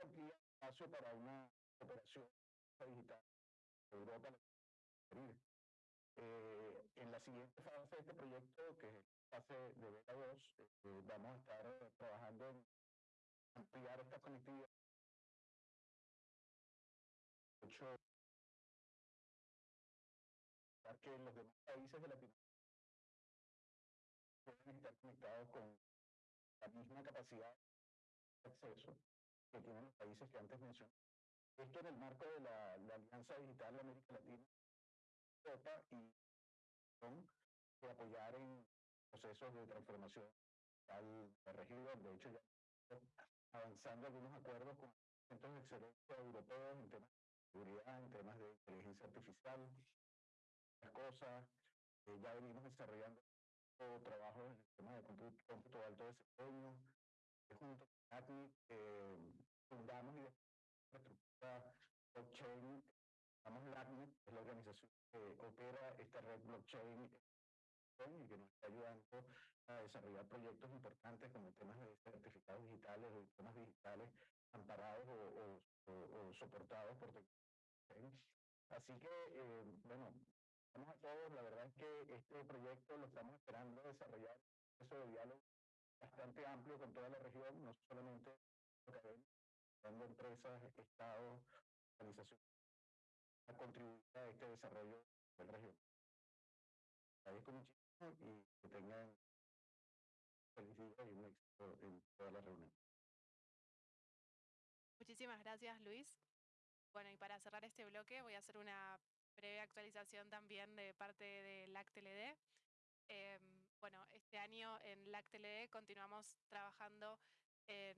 [SPEAKER 10] amplía espacio para una operación digital Europa. Eh, en la siguiente fase de este proyecto, que es la fase de Beta 2, eh, vamos a estar trabajando en ampliar esta conectividad. Que los demás países de Latinoamérica pueden estar conectados con la misma capacidad de acceso que tienen los países que antes mencioné. Esto en el marco de la, Alianza Digital de América Latina, Europa y de apoyar en procesos de transformación la región. De hecho, ya avanzando algunos acuerdos con centros de excelencia europeos en temas de seguridad, en temas de inteligencia artificial, las cosas. Eh, ya venimos desarrollando trabajo en el tema de cómputo, cómputo de alto desempeño, junto ACNI eh, fundamos y estructura blockchain, llamamos LACNIC, es la organización que opera esta red blockchain y que nos está ayudando a desarrollar proyectos importantes como temas de certificados digitales o temas digitales amparados o, o, soportados por tecnología. Así que, eh, bueno, vamos a todos, la verdad es que este proyecto lo estamos esperando desarrollar, eso de diálogo bastante amplio con toda la región, no solamente dando empresas, estados, organizaciones, a contribuir a este desarrollo de la región. Agradezco muchísimo y que tengan feliz día y un éxito en toda la reunión.
[SPEAKER 1] Muchísimas gracias, Luis. Bueno, y para cerrar este bloque voy a hacer una breve actualización también de parte del ACTLD. Em, bueno, este año en LACTLD continuamos trabajando en,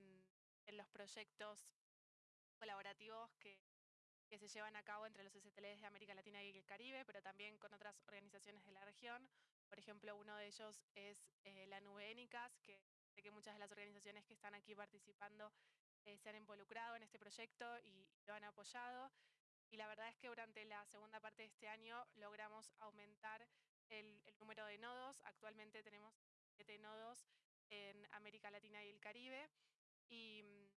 [SPEAKER 1] los proyectos colaborativos que, que, se llevan a cabo entre los STLs de América Latina y el Caribe, pero también con otras organizaciones de la región, Por ejemplo, uno de ellos es eh, la nube ENICAS, que sé que muchas de las organizaciones que están aquí participando eh, se han involucrado en este proyecto y lo han apoyado. Y la verdad es que durante la segunda parte de este año logramos aumentar el, el número de nodos. Actualmente tenemos siete nodos en América Latina y el Caribe. Y, mm,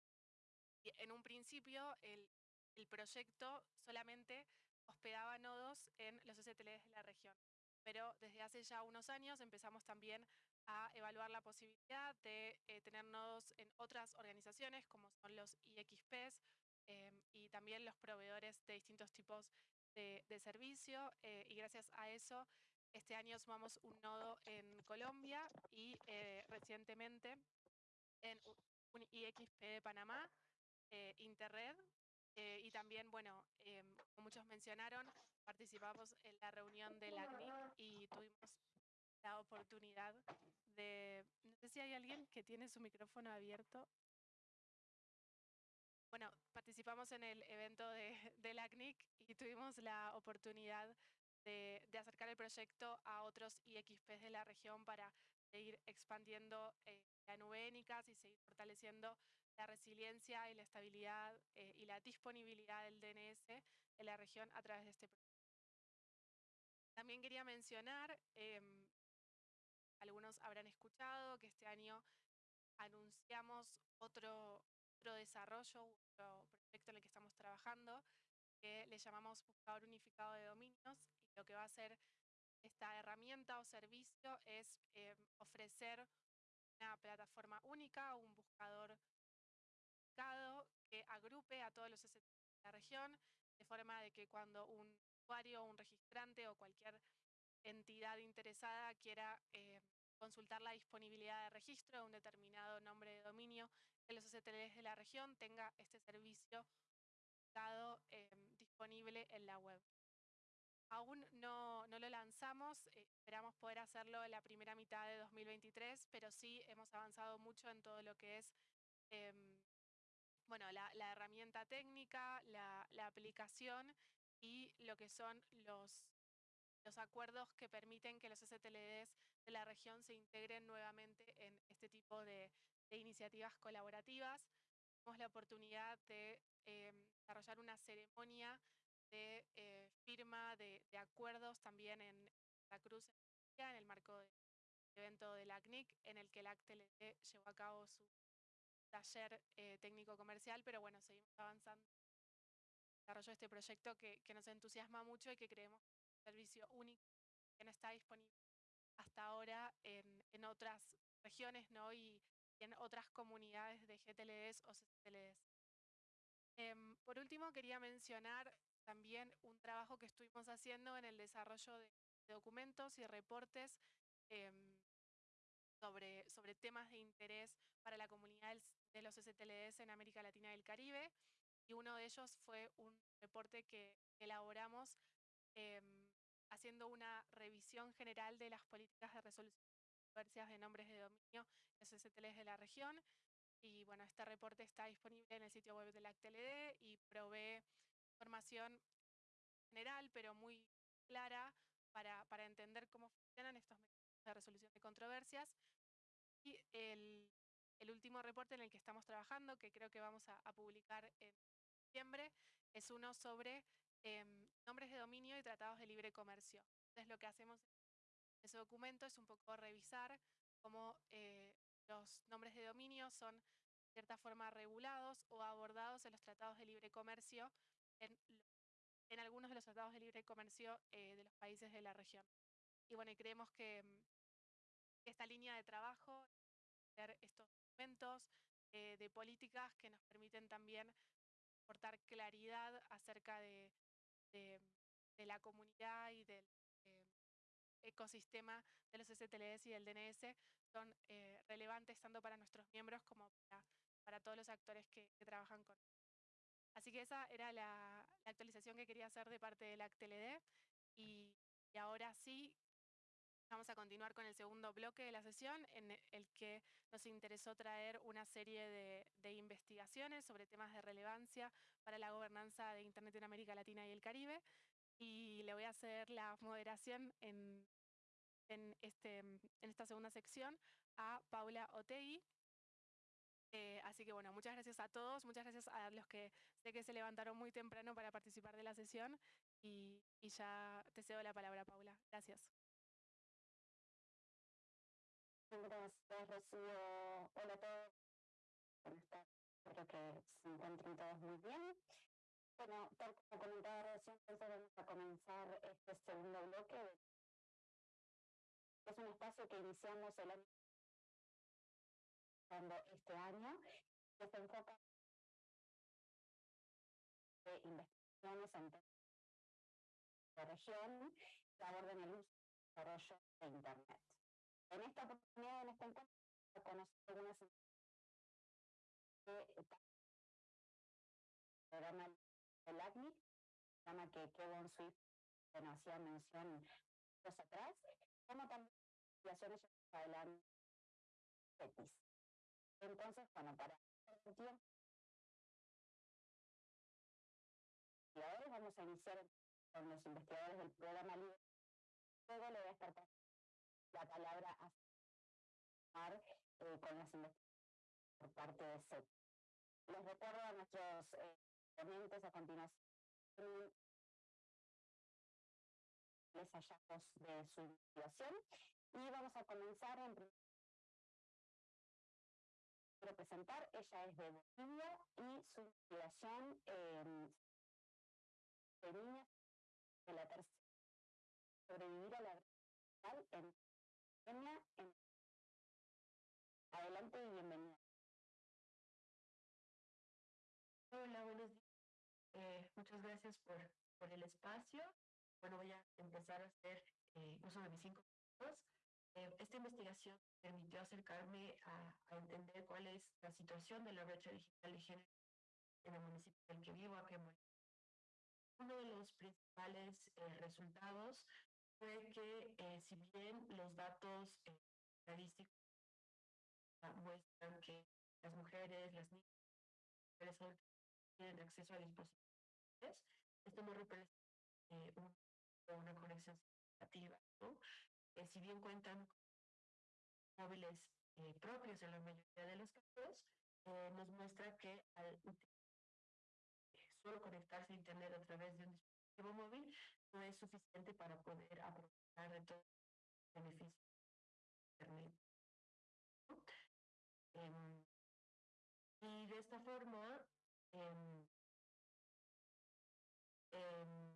[SPEAKER 1] y en un principio el, el proyecto solamente hospedaba nodos en los STLs de la región. Pero desde hace ya unos años empezamos también a evaluar la posibilidad de eh, tener nodos en otras organizaciones como son los IXPs em, y también los proveedores de distintos tipos de, de servicio. eh, y gracias a eso, este año sumamos un nodo en Colombia y eh, recientemente en un IXP de Panamá, eh, Interred, eh, y también, bueno, em, como muchos mencionaron, participamos en la reunión de la CNIC y tuvimos la oportunidad de, no sé si hay alguien que tiene su micrófono abierto. Bueno, participamos en el evento de, de la CNIC y tuvimos la oportunidad de, acercar el proyecto a otros IXPs de la región para seguir expandiendo eh, la nube y seguir fortaleciendo la resiliencia y la estabilidad eh, y la disponibilidad del DNS en la región a través de este proyecto. También quería mencionar, em, algunos habrán escuchado que este año anunciamos otro, otro desarrollo, otro proyecto en el que estamos trabajando, que le llamamos Buscador Unificado de Dominios, lo que va a hacer esta herramienta o servicio es em, ofrecer una plataforma única, un buscador que agrupe a todos los SSL de la región, de forma de que cuando un usuario, un registrante o cualquier entidad interesada quiera eh, consultar la disponibilidad de registro de un determinado nombre de dominio en los STLs de la región, tenga este servicio em, disponible en la web. Aún no, lo lanzamos, eh, esperamos poder hacerlo en la primera mitad de 2023, pero sí hemos avanzado mucho en todo lo que es em, bueno, la, herramienta técnica, la, aplicación y lo que son los, acuerdos que permiten que los STLDs de la región se integren nuevamente en este tipo de, de iniciativas colaborativas. Tenemos la oportunidad de em, desarrollar una ceremonia de eh, firma de, acuerdos también en Santa Cruz, en el marco del evento de la en el que el ACTLD llevó a cabo su taller eh, técnico comercial, pero bueno, seguimos avanzando en desarrollo de este proyecto que, nos entusiasma mucho y que creemos que es un servicio único que no está disponible hasta ahora en, en otras regiones ¿no? y, y en otras comunidades de GTLDs o CTLDs. Em, por último, quería mencionar también un trabajo que estuvimos haciendo en el desarrollo de, de documentos y reportes em, sobre, sobre temas de interés para la comunidad de los STLDs en América Latina y el Caribe. Y uno de ellos fue un reporte que elaboramos em, haciendo una revisión general de las políticas de resolución de controversias de nombres de dominio los STLs de la región. Y bueno, este reporte está disponible en el sitio web de la ACTLD y provee información general, pero muy clara para, para entender cómo funcionan estos mecanismos de resolución de controversias. Y el, el último reporte en el que estamos trabajando, que creo que vamos a, a publicar en diciembre, es uno sobre em, nombres de dominio y tratados de libre comercio. Entonces lo que hacemos en ese documento es un poco revisar cómo eh, los nombres de dominio son de cierta forma regulados o abordados en los tratados de libre comercio en, algunos de los tratados de libre comercio eh, de los países de la región. Y bueno, creemos que mm, esta línea de trabajo, estos documentos eh, de políticas que nos permiten también aportar claridad acerca de, de- de la comunidad y del eh, ecosistema de los STLDs y del DNS son relevantes tanto para nuestros miembros como para, todos los actores que, que trabajan con. Así que esa era la, actualización que quería hacer de parte del ACTLD y, y ahora sí Vamos a continuar con el segundo bloque de la sesión en e- el que nos interesó traer una serie de, investigaciones sobre temas de relevancia para la gobernanza de Internet en América Latina y el Caribe. Y le voy a hacer la moderación en este, esta segunda sección a Paula Otei. Eh, así que bueno, muchas gracias a todos, muchas gracias a los que sé que se levantaron muy temprano para participar de la sesión y, ya te cedo la palabra, Paula. Gracias.
[SPEAKER 13] Gracias, Rocío. Hola a todos. Espero que se encuentren todos muy bien. Bueno, tal como comentaba recién, entonces vamos a comenzar este segundo bloque. Es un espacio que iniciamos el año este año que se enfoca en investigaciones en la región que abordan el uso y desarrollo de Internet. En esta oportunidad, en este encuentro, conocer algunas que programa el ACNIC, programa que Kevin Swift bueno, hacía mención dos atrás, como también investigaciones adelante CETIS. Entonces, bueno, para el tiempo, vamos a iniciar con los investigadores del programa LIBRE. Luego le voy a estar la palabra a eh, con las investigaciones por parte de CETIS. Les recuerdo a nuestros eh, ponentes a continuación les hallazgos de su investigación y vamos a comenzar en primer quiero presentar, ella es de Bolivia y su investigación eh, de niñas de la tercera sobrevivir a la brecha en pandemia adelante y bienvenida
[SPEAKER 14] Hola, buenos días. Eh, muchas gracias por, por el espacio. Bueno, voy a empezar a hacer eh, uso de mis cinco minutos. Eh, esta investigación permitió acercarme a, entender cuál es la situación de la brecha digital de género en el municipio en el que vivo, aquí en Uno de los principales resultados fue que si bien los datos estadísticos muestran que las mujeres, las niñas, las mujeres tienen acceso a dispositivos. Esto no representa eh, un, una conexión significativa. Eh, si bien cuentan con móviles eh, propios en la mayoría de los casos, eh, nos muestra que al solo conectarse a Internet a través de un dispositivo móvil no es suficiente para poder aprovechar de todos los beneficios de Internet. Eh, y de esta forma, eh, eh,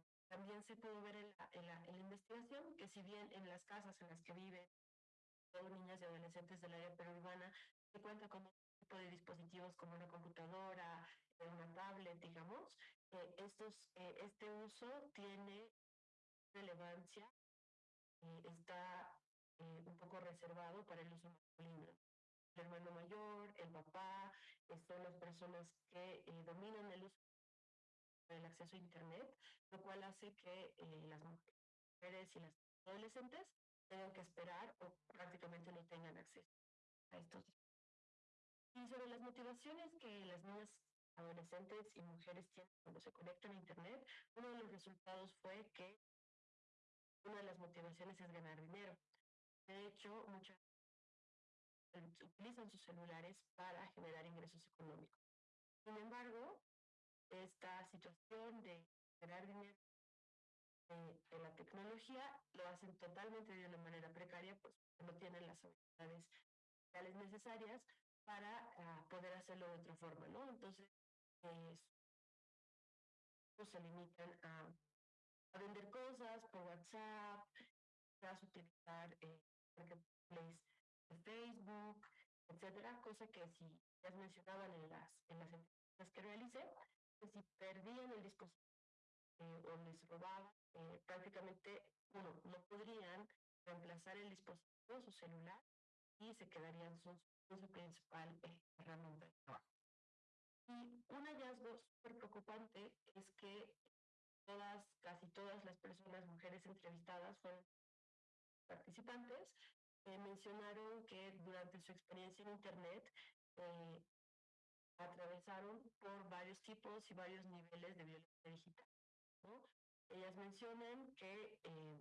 [SPEAKER 14] se pudo ver en la, investigación que si bien en las casas en las que viven niñas y adolescentes del área perurbana se cuenta con un tipo de dispositivos como una computadora, una tablet, digamos, eh, estos, eh, este uso tiene relevancia, eh, está un poco reservado para el uso masculino. El hermano mayor, el papá, son las personas que eh, dominan el uso del acceso a Internet, lo cual hace que eh, las mujeres y las adolescentes tengan que esperar o prácticamente no tengan acceso a estos Y sobre las motivaciones que las niñas adolescentes y mujeres tienen cuando se conectan a Internet, uno de los resultados fue que una de las motivaciones es ganar dinero. De hecho, muchas utilizan sus celulares para generar ingresos económicos. Sin embargo, esta situación de generar dinero en la tecnología lo hacen totalmente de una manera precaria, pues no tienen las habilidades necesarias para uh, poder hacerlo de otra forma, ¿no? Entonces, eh, se limitan a, vender cosas por WhatsApp, a utilizar eh, Facebook, etcétera, cosa que si ya mencionaban en las, en las entrevistas que realicé, si perdían el dispositivo eh, o les robaban, eh, prácticamente, uno, no podrían reemplazar el dispositivo, su celular, y se quedarían su, su principal eh, herramienta de trabajo. Y un hallazgo súper preocupante es que todas, casi todas las personas, mujeres entrevistadas, fueron participantes, eh, mencionaron que durante su experiencia en Internet eh, atravesaron por varios tipos y varios niveles de violencia digital. Ellas mencionan que eh,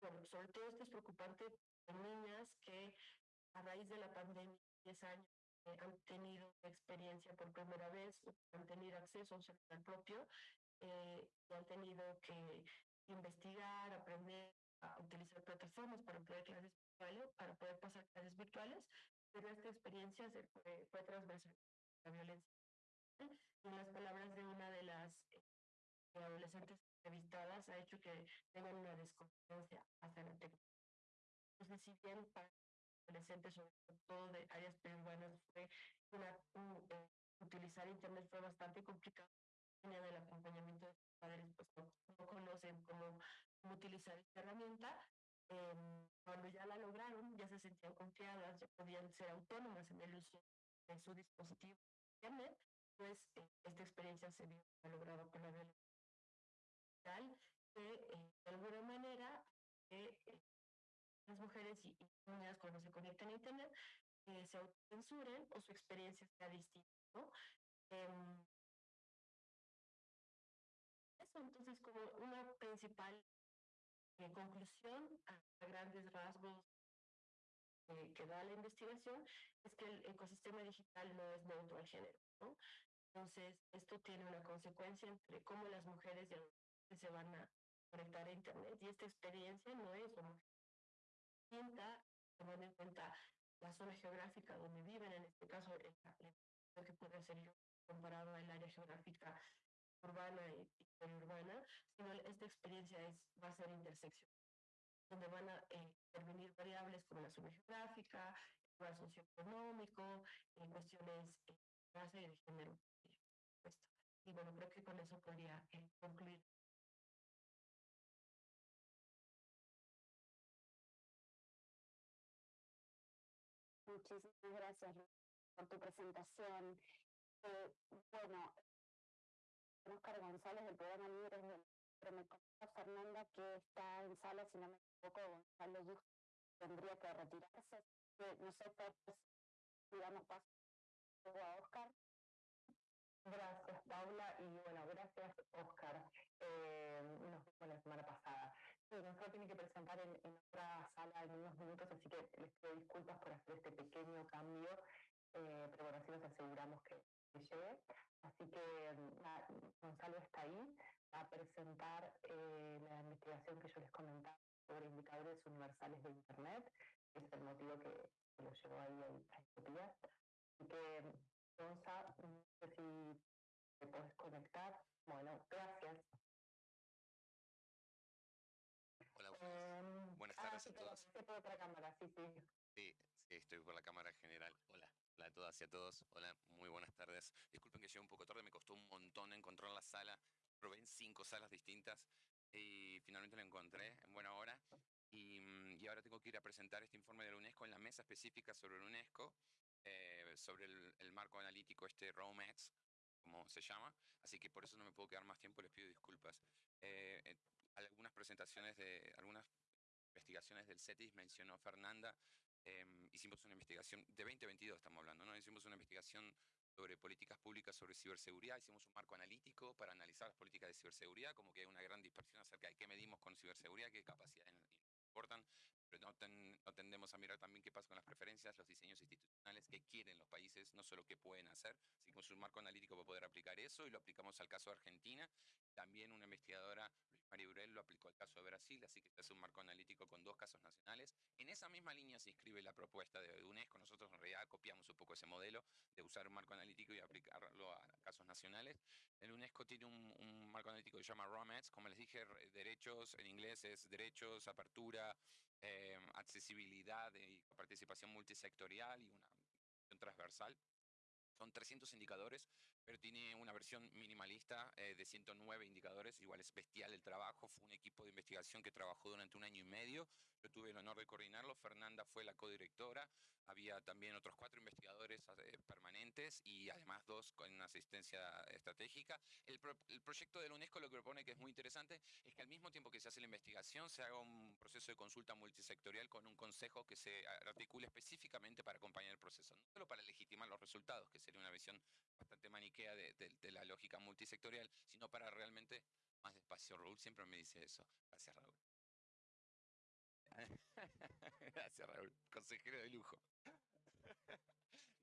[SPEAKER 14] bueno, sobre todo esto es preocupante en niñas que a raíz de la pandemia, 10 años, eh, han tenido experiencia por primera vez, han tenido acceso a un celular propio eh, y han tenido que investigar, aprender a utilizar plataformas para poder clases virtuales, para poder pasar clases virtuales, pero esta experiencia se fue, fue transversal violencia. Y en las palabras de una de las eh, adolescentes entrevistadas ha hecho que tengan una desconfianza hacia la tecnología. Entonces, si bien para adolescentes, sobre todo de áreas periurbanas, fue una, eh, utilizar Internet fue bastante complicado, tenía del acompañamiento de sus padres, pues no, no conocen cómo, cómo, utilizar esta herramienta. Eh, cuando ya la lograron, ya se sentían confiadas, ya podían ser autónomas en el uso de su dispositivo Internet, pues eh, esta experiencia se vio logrado con la violencia que eh, de alguna manera eh, las mujeres y, y, niñas cuando se conectan a Internet eh, se autocensuren o su experiencia sea distinta. Eh, eso entonces como una principal conclusión a, grandes rasgos que da la investigación es que el ecosistema digital no es neutro al género. Entonces, esto tiene una consecuencia entre cómo las mujeres se van a conectar a Internet y esta experiencia no es homogénea, tomando en cuenta la zona geográfica donde viven, en este caso lo que puede ser comparado al área geográfica urbana y, y periurbana, sino esta experiencia es, va a ser intersección, donde van a eh, intervenir variables como la zona geográfica, el lugar socioeconómico, cuestiones de raza y de género. Y bueno, creo que con eso podría eh, concluir
[SPEAKER 13] Muchísimas gracias por tu presentación. Eh, bueno, Oscar González del programa Libres, pero me comenta Fernanda que está en sala, si no me equivoco, Gonzalo Yuj tendría que retirarse. Que nosotros, digamos, paso a Oscar.
[SPEAKER 7] Gracias, Paula, y bueno, gracias, Oscar. Eh, nos vimos la semana pasada. Sí, nosotros tiene que presentar en, en, otra sala en unos minutos, así que les pido disculpas por hacer este pequeño cambio, eh, pero bueno, así nos aseguramos que, que llegue. Así que na, Gonzalo está ahí, a presentar eh, la investigación que yo les comentaba sobre indicadores universales de Internet, que es el motivo que, que lo llevó ahí a, Etiopía. Así que Gonza, no sé si te puedes conectar. Bueno, gracias.
[SPEAKER 15] Hola, buenas, um, buenas tardes
[SPEAKER 7] ah,
[SPEAKER 15] a todos.
[SPEAKER 7] Por otra cámara, sí, sí.
[SPEAKER 15] Sí, sí, estoy por la cámara general. Hola. Hola a todas y a todos. Hola, muy buenas tardes. Disculpen que llegué un poco tarde, me costó un montón encontrar la sala. Probé en cinco salas distintas y finalmente la encontré en buena hora. Y, mm, y ahora tengo que ir a presentar este informe de la UNESCO en la mesa específica sobre la UNESCO eh, sobre el, el, marco analítico este ROMEX, como se llama, así que por eso no me puedo quedar más tiempo, les pido disculpas. Eh, eh, algunas presentaciones de, algunas investigaciones del CETIS mencionó Fernanda, eh, hicimos una investigación, de 2022 estamos hablando, ¿no? Hicimos una investigación sobre políticas públicas sobre ciberseguridad, hicimos un marco analítico para analizar las políticas de ciberseguridad, como que hay una gran dispersión acerca de qué medimos con ciberseguridad, qué capacidades importan, no, ten, no, tendemos a mirar también qué pasa con las preferencias, los diseños institucionales, qué quieren los países, no solo qué pueden hacer. Así que un marco analítico para poder aplicar eso y lo aplicamos al caso de Argentina. También una investigadora, Luis María Urel, lo aplicó al caso de Brasil, así que este es un marco analítico con dos casos nacionales. En esa misma línea se inscribe la propuesta de UNESCO. Nosotros en realidad copiamos un poco ese modelo de usar un marco analítico y aplicarlo a casos nacionales. El UNESCO tiene un, un marco analítico que se llama ROMETS, como les dije, derechos, en inglés es derechos, apertura, eh, accesibilidad y participación multisectorial y una transversal. Son 300 indicadores, pero tiene una versión minimalista eh, de 109 indicadores. Igual es bestial el trabajo. Fue un equipo de investigación que trabajó durante un año y medio. Yo tuve el honor de coordinarlo. Fernanda fue la codirectora. Había también otros cuatro investigadores eh, permanentes y además dos con asistencia estratégica. El, el, proyecto de la UNESCO lo que propone, que es muy interesante, es que al mismo tiempo que se hace la investigación, se haga un proceso de consulta multisectorial con un consejo que se articule específicamente para acompañar el proceso, no solo para legitimar los resultados, que sería una visión bastante maniquea de, la lógica multisectorial, sino para realmente más despacio. Raúl siempre me dice eso. Gracias, Raúl. Gracias, Raúl. Consejero de lujo.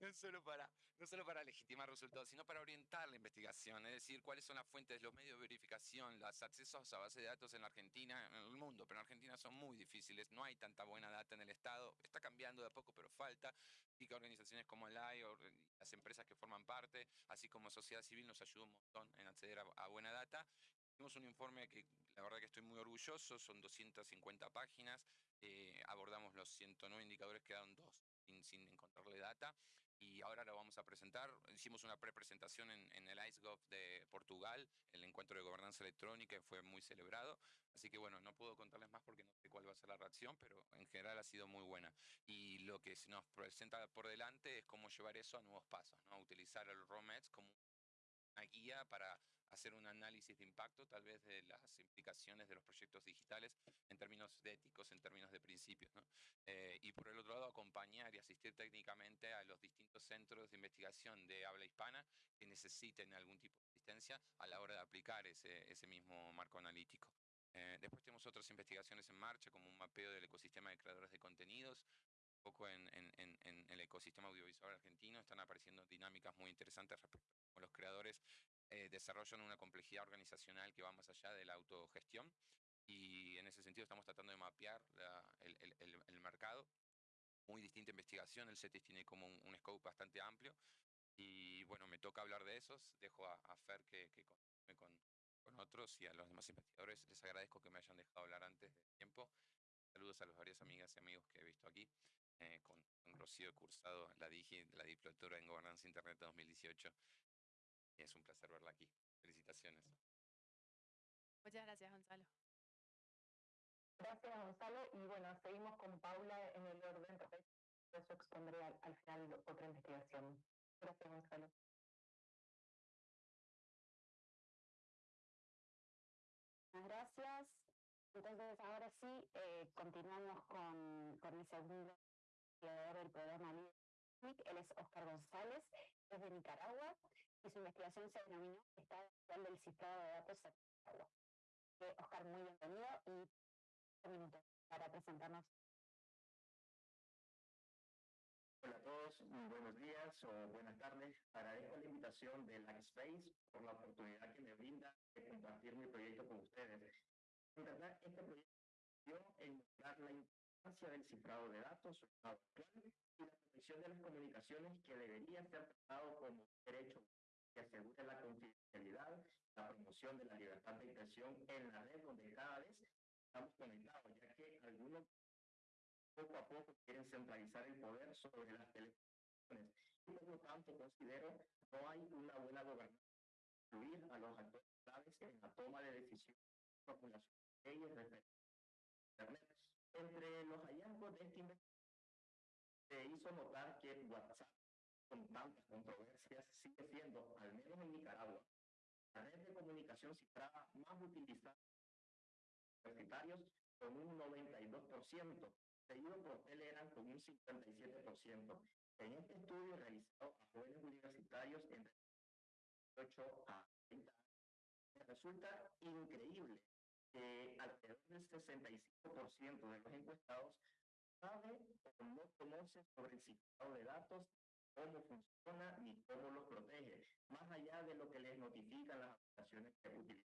[SPEAKER 15] No solo, para, no solo para legitimar resultados, sino para orientar la investigación, es decir, cuáles son las fuentes, los medios de verificación, los accesos a base de datos en la Argentina, en el mundo, pero en Argentina son muy difíciles, no hay tanta buena data en el Estado, está cambiando de a poco, pero falta, y que organizaciones como el AI las empresas que forman parte, así como sociedad civil, nos ayuda un montón en acceder a, a buena data. Hicimos un informe que la verdad que estoy muy orgulloso, son 250 páginas, eh, abordamos los 109 indicadores, quedaron dos sin, sin encontrarle data y ahora lo vamos a presentar. Hicimos una prepresentación en, en el IceGov de Portugal, el encuentro de gobernanza electrónica, fue muy celebrado. Así que bueno, no puedo contarles más porque no sé cuál va a ser la reacción, pero en general ha sido muy buena. Y lo que se nos presenta por delante es cómo llevar eso a nuevos pasos, ¿no? Utilizar el ROMEDS como guía para hacer un análisis de impacto, tal vez de las implicaciones de los proyectos digitales en términos de éticos, en términos de principios. ¿no? Eh, y por el otro lado, acompañar y asistir técnicamente a los distintos centros de investigación de habla hispana que necesiten algún tipo de asistencia a la hora de aplicar ese, ese mismo marco analítico. Eh, después tenemos otras investigaciones en marcha, como un mapeo del ecosistema de creadores de contenidos, un poco en, en, en, en el ecosistema audiovisual argentino, están apareciendo dinámicas muy interesantes respecto los creadores eh, desarrollan una complejidad organizacional que va más allá de la autogestión y en ese sentido estamos tratando de mapear el, el, mercado. Muy distinta investigación, el CETIS tiene como un, scope bastante amplio y bueno, me toca hablar de esos, dejo a, Fer que, que con, con otros y a los demás investigadores. Les agradezco que me hayan dejado hablar antes de tiempo. Saludos a las varias amigas y amigos que he visto aquí. Eh, con, con Rocío cursado la DIGI, la diplomatura en Gobernanza Internet 2018. Y es un placer verla aquí. Felicitaciones.
[SPEAKER 1] Muchas gracias, Gonzalo.
[SPEAKER 7] Gracias, Gonzalo. Y bueno, seguimos con Paula en el orden. Por eso expondré al, al final otra investigación. Gracias, Gonzalo.
[SPEAKER 13] Gracias. Entonces, ahora sí, eh, continuamos con, con el segundo investigador del programa LIDER. Él es Oscar González, es de Nicaragua y su investigación se denominó Estado del Cifrado de Datos Certificado. Eh, Oscar, muy bienvenido y un minuto para presentarnos.
[SPEAKER 10] Hola a todos, buenos días o buenas tardes. Agradezco la invitación de Lackspace por la oportunidad que me brinda de compartir mi proyecto con ustedes. En verdad, este proyecto dio en mostrar la importancia del cifrado de datos, y la protección de las comunicaciones que debería ser tratado como derecho que asegure la confidencialidad, la promoción de la libertad de expresión en la red donde cada vez estamos conectados, ya que algunos poco a poco quieren centralizar el poder sobre las telecomunicaciones. Y por lo tanto considero no hay una buena gobernanza incluir a los actores claves en la toma de decisiones de formulación de Internet. Entre los hallazgos de esta investigación se hizo notar que WhatsApp con tantas controversias sigue siendo, al menos en Nicaragua, la red de comunicación cifrada más utilizada por universitarios con un 92%, seguido por Telegram con un 57%. En este estudio realizado a jóvenes universitarios entre 18 a 30 años, resulta increíble que alrededor del 65% de los encuestados sabe o no conoce sobre el cifrado de datos cómo funciona ni cómo los protege, más allá de lo que les notifican las aplicaciones que utilizan.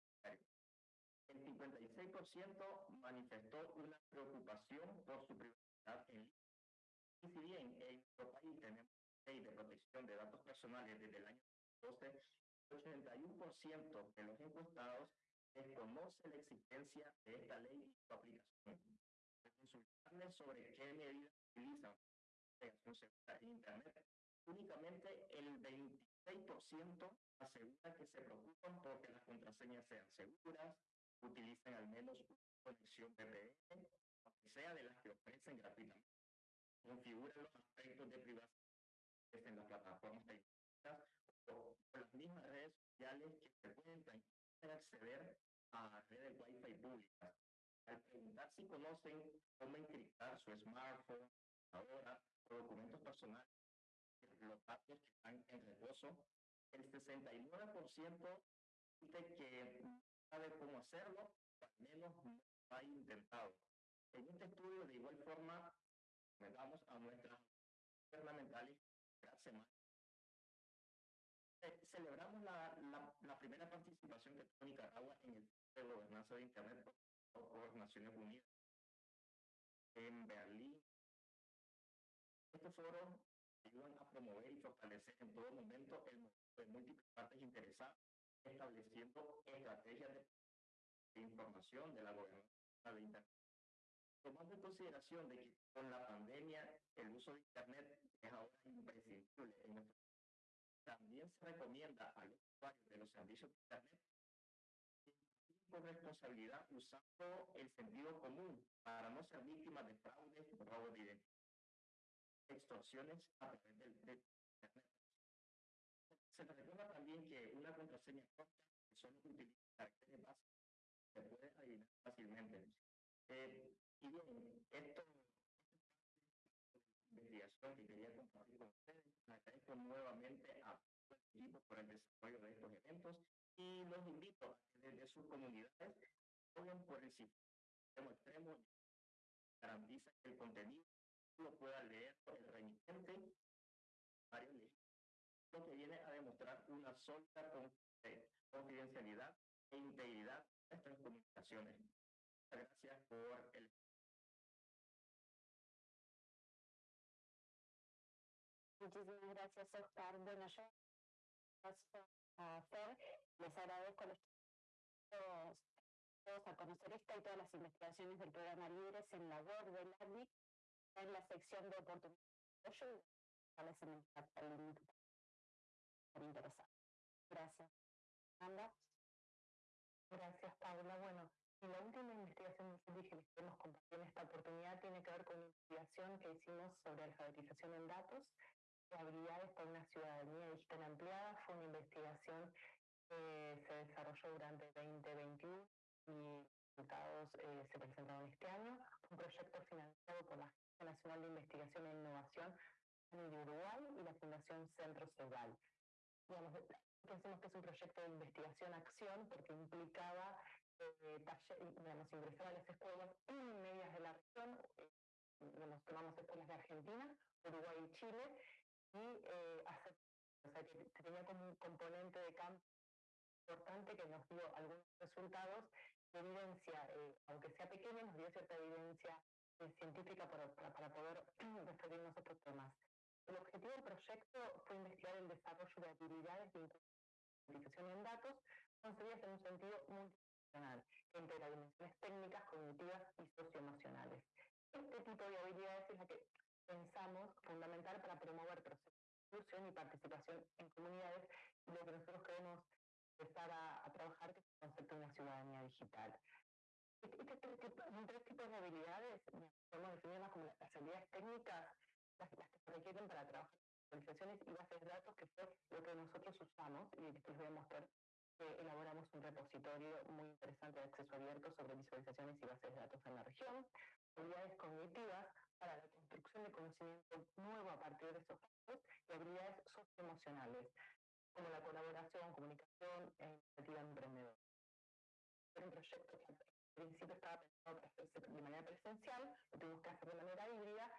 [SPEAKER 10] El 56% manifestó una preocupación por su privacidad en línea. Y si bien en nuestro país tenemos ley de protección de datos personales desde el año 2012, el 81% de los encuestados desconoce la existencia de esta ley y su aplicación. Al consultarles sobre qué medidas utilizan navegación segura en Internet, únicamente el 26% asegura que se preocupan porque las contraseñas sean seguras, utilicen al menos una conexión VPN, aunque sea de las que ofrecen gratuitamente, configuran los aspectos de privacidad en las plataformas tecnológicas o, las mismas redes sociales que se pueden acceder a redes Wi-Fi públicas. Al preguntar si conocen cómo encriptar su smartphone, ahora, o documentos personales, los datos que están en reposo, el 69% dice que sabe cómo hacerlo, al menos no ha intentado. En este estudio, de igual forma, damos a nuestras gubernamentales cada semana. Eh, celebramos la, la, la, primera participación que tuvo Nicaragua en el de gobernanza de Internet por, por Naciones Unidas en Berlín. Estos foros ayudan a promover y fortalecer en todo momento el de múltiples partes interesadas, estableciendo estrategias de información de la gobernanza de Internet. Tomando en consideración de que con la pandemia el uso de Internet es ahora imprescindible en nuestro también se recomienda a los usuarios de los servicios de Internet con responsabilidad usando el sentido común para no ser víctimas de fraudes, robo de identidad, extorsiones a través del, de Internet. Se recuerda también que una contraseña corta que solo utiliza caracteres básicos se puede adivinar fácilmente. Eh, y bien, esto investigación que quería compartir con ustedes. Agradezco nuevamente a todo el equipo por el desarrollo de estos eventos y los invito a que desde sus comunidades pongan por el sistema extremo garantiza que el contenido lo pueda leer el remitente lo que viene a demostrar una sólida confidencialidad e integridad de nuestras comunicaciones. Gracias por el
[SPEAKER 13] Muchísimas gracias, Oscar. Bueno, yo a hacer, les agradezco a los todos a conocer esta y todas las investigaciones del programa Libres en la web del ADIC, en la sección de oportunidades en el interesado. Gracias. Anda.
[SPEAKER 7] Gracias, Paula. Bueno, y la última investigación que que queremos compartir en esta oportunidad tiene que ver con una investigación que hicimos sobre alfabetización en datos habilidades para una ciudadanía digital ampliada. Fue una investigación que se desarrolló durante 2021 y los resultados eh, se presentaron este año. Un proyecto financiado por la Agencia Nacional de Investigación e Innovación Uruguay y la Fundación Centro. Digamos, pensemos que es un proyecto de investigación-acción porque implicaba eh, digamos, ingresar a las escuelas medias de la región, eh, digamos, tomamos escuelas de Argentina, Uruguay y Chile, y eh, hacer, o sea, que tenía como un componente de campo importante que nos dio algunos resultados de evidencia, eh, aunque sea pequeña, nos dio cierta evidencia eh, científica para, para, para poder referirnos a estos temas. El objetivo del proyecto fue investigar el desarrollo de habilidades de identificación en datos concebidas en un sentido multidimensional, que integra dimensiones técnicas, cognitivas y socioemocionales. Este tipo de habilidades es la que pensamos fundamental para promover procesos de inclusión y participación en comunidades y lo que nosotros queremos empezar a, a trabajar que es el concepto de una ciudadanía digital. Este, este, este, tres tipos de habilidades podemos definirlas como las habilidades técnicas, las, las que se requieren para trabajar con organizaciones y bases de datos, que fue lo que nosotros usamos y después voy a mostrar que elaboramos un repositorio muy interesante de acceso abierto sobre visualizaciones y bases de datos en la región, habilidades cognitivas para la construcción de conocimiento nuevo a partir de esos datos y habilidades socioemocionales, como la colaboración, comunicación e iniciativa emprendedora. Era un proyecto que al principio estaba pensado para hacerse de manera presencial, lo tuvimos que hacer de manera híbrida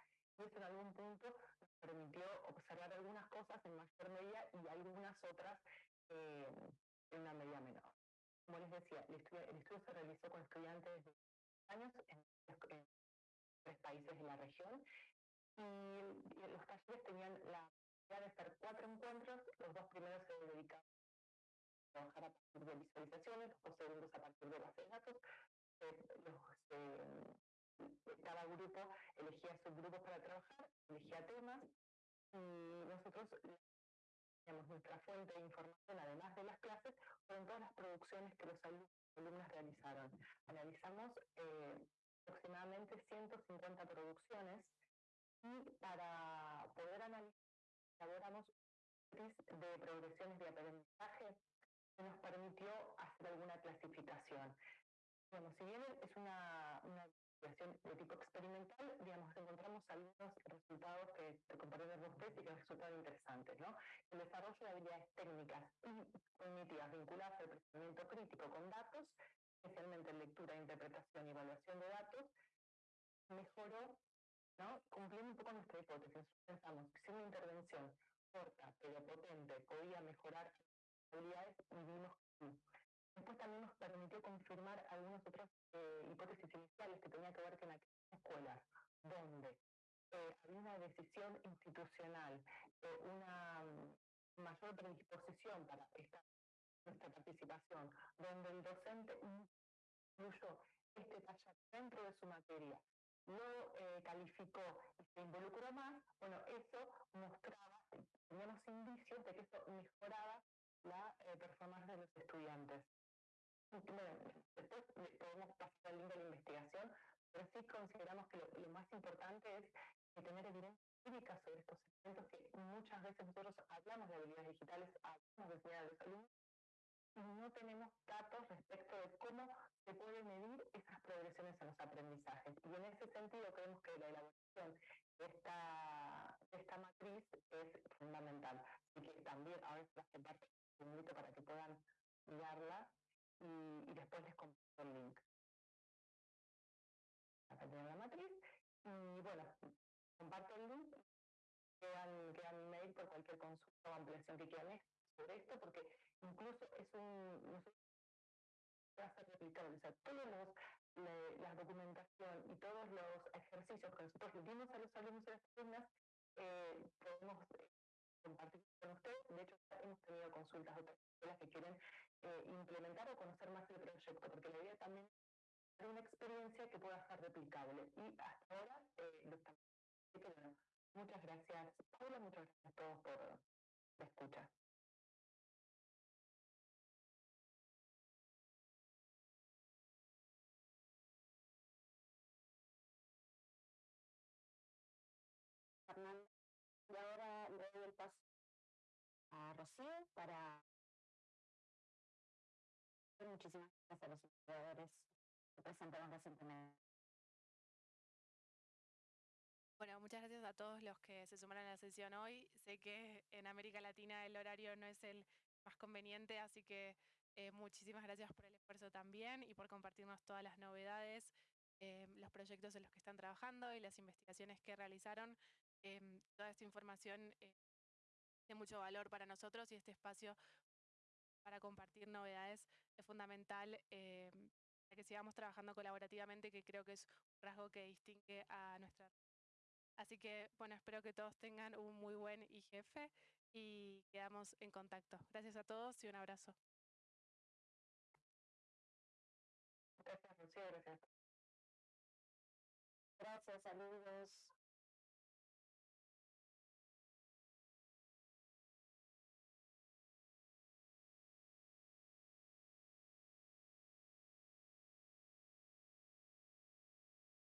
[SPEAKER 7] eso en algún punto nos permitió observar algunas cosas en mayor medida y algunas otras eh, en una medida menor. Como les decía, el estudio, se realizó con estudiantes de años en, en tres países de la región y, los talleres tenían la de hacer cuatro encuentros, los dos primeros se dedicaban a trabajar a partir de visualizaciones, los dos segundos a partir de bases de datos, eh, eh, cada grupo elegía subgrupos para trabajar, elegía temas y nosotros digamos, nuestra fuente de información, además de las clases, fueron todas las producciones que los alumnos alumnas realizaron. Analizamos eh, aproximadamente 150 producciones y para poder analizar, elaboramos de progresiones de aprendizaje que nos permitió hacer alguna clasificación. Bueno, si bien es una, una investigación de tipo experimental, digamos, encontramos algunos resultados que te compartieron con ustedes y que resultaron interesantes, ¿no? El desarrollo de habilidades técnicas y cognitivas vinculadas al procesamiento crítico con datos especialmente en lectura, interpretación y evaluación de datos, mejoró, ¿no? cumpliendo un poco nuestra hipótesis. Pensamos que si una intervención corta pero potente podía mejorar habilidades vimos que. Después también nos permitió confirmar algunas otras eh, hipótesis iniciales que tenían que ver con aquellas escuelas donde eh, había una decisión institucional, eh, una mm, mayor predisposición para esta, nuestra participación, donde el docente incluyó este taller dentro de su materia, lo calificó y se involucró más, bueno, eso mostraba, teníamos indicios de que eso mejoraba la performance de los estudiantes. Después podemos pasar al link de la investigación, pero sí consideramos que lo, más importante es tener evidencia empírica sobre estos elementos que muchas veces nosotros hablamos de habilidades digitales, hablamos de a los alumnos, y no tenemos datos respecto de cómo se puede medir esas progresiones en los aprendizajes. Y en ese sentido creemos que la elaboración de esta, esta matriz es fundamental. Así que también ahora se comparto un invito para que puedan mirarla y, y después les comparto el link. Acá tienen la matriz y bueno, comparto el link, quedan, quedan mail por cualquier consulta o ampliación que quieran sobre esto, porque incluso es un, ser replicable, o sea, todos los, la documentación y todos los ejercicios que nosotros le dimos a los alumnos y las alumnas, eh, podemos eh, compartir con ustedes. De hecho, hemos tenido consultas de otras escuelas que quieren eh, implementar o conocer más el proyecto, porque la idea también es una experiencia que pueda ser replicable. Y hasta ahora eh, lo estamos. Bueno, muchas gracias, Paula, muchas gracias a todos por la escucha.
[SPEAKER 13] Y ahora le doy el paso a Rocío para... Muchísimas gracias a los investigadores que presentaron recientemente.
[SPEAKER 1] Bueno, muchas gracias a todos los que se sumaron a la sesión hoy. Sé que en América Latina el horario no es el más conveniente, así que eh, muchísimas gracias por el esfuerzo también y por compartirnos todas las novedades, eh, los proyectos en los que están trabajando y las investigaciones que realizaron. Em, toda esta información eh, de mucho valor para nosotros y este espacio para compartir novedades es fundamental eh, para que sigamos trabajando colaborativamente, que creo que es un rasgo que distingue a nuestra... Así que, bueno, espero que todos tengan un muy buen IGF y quedamos en contacto. Gracias a todos y un abrazo.
[SPEAKER 7] Gracias, Lucía. Gracias.
[SPEAKER 13] Gracias, saludos.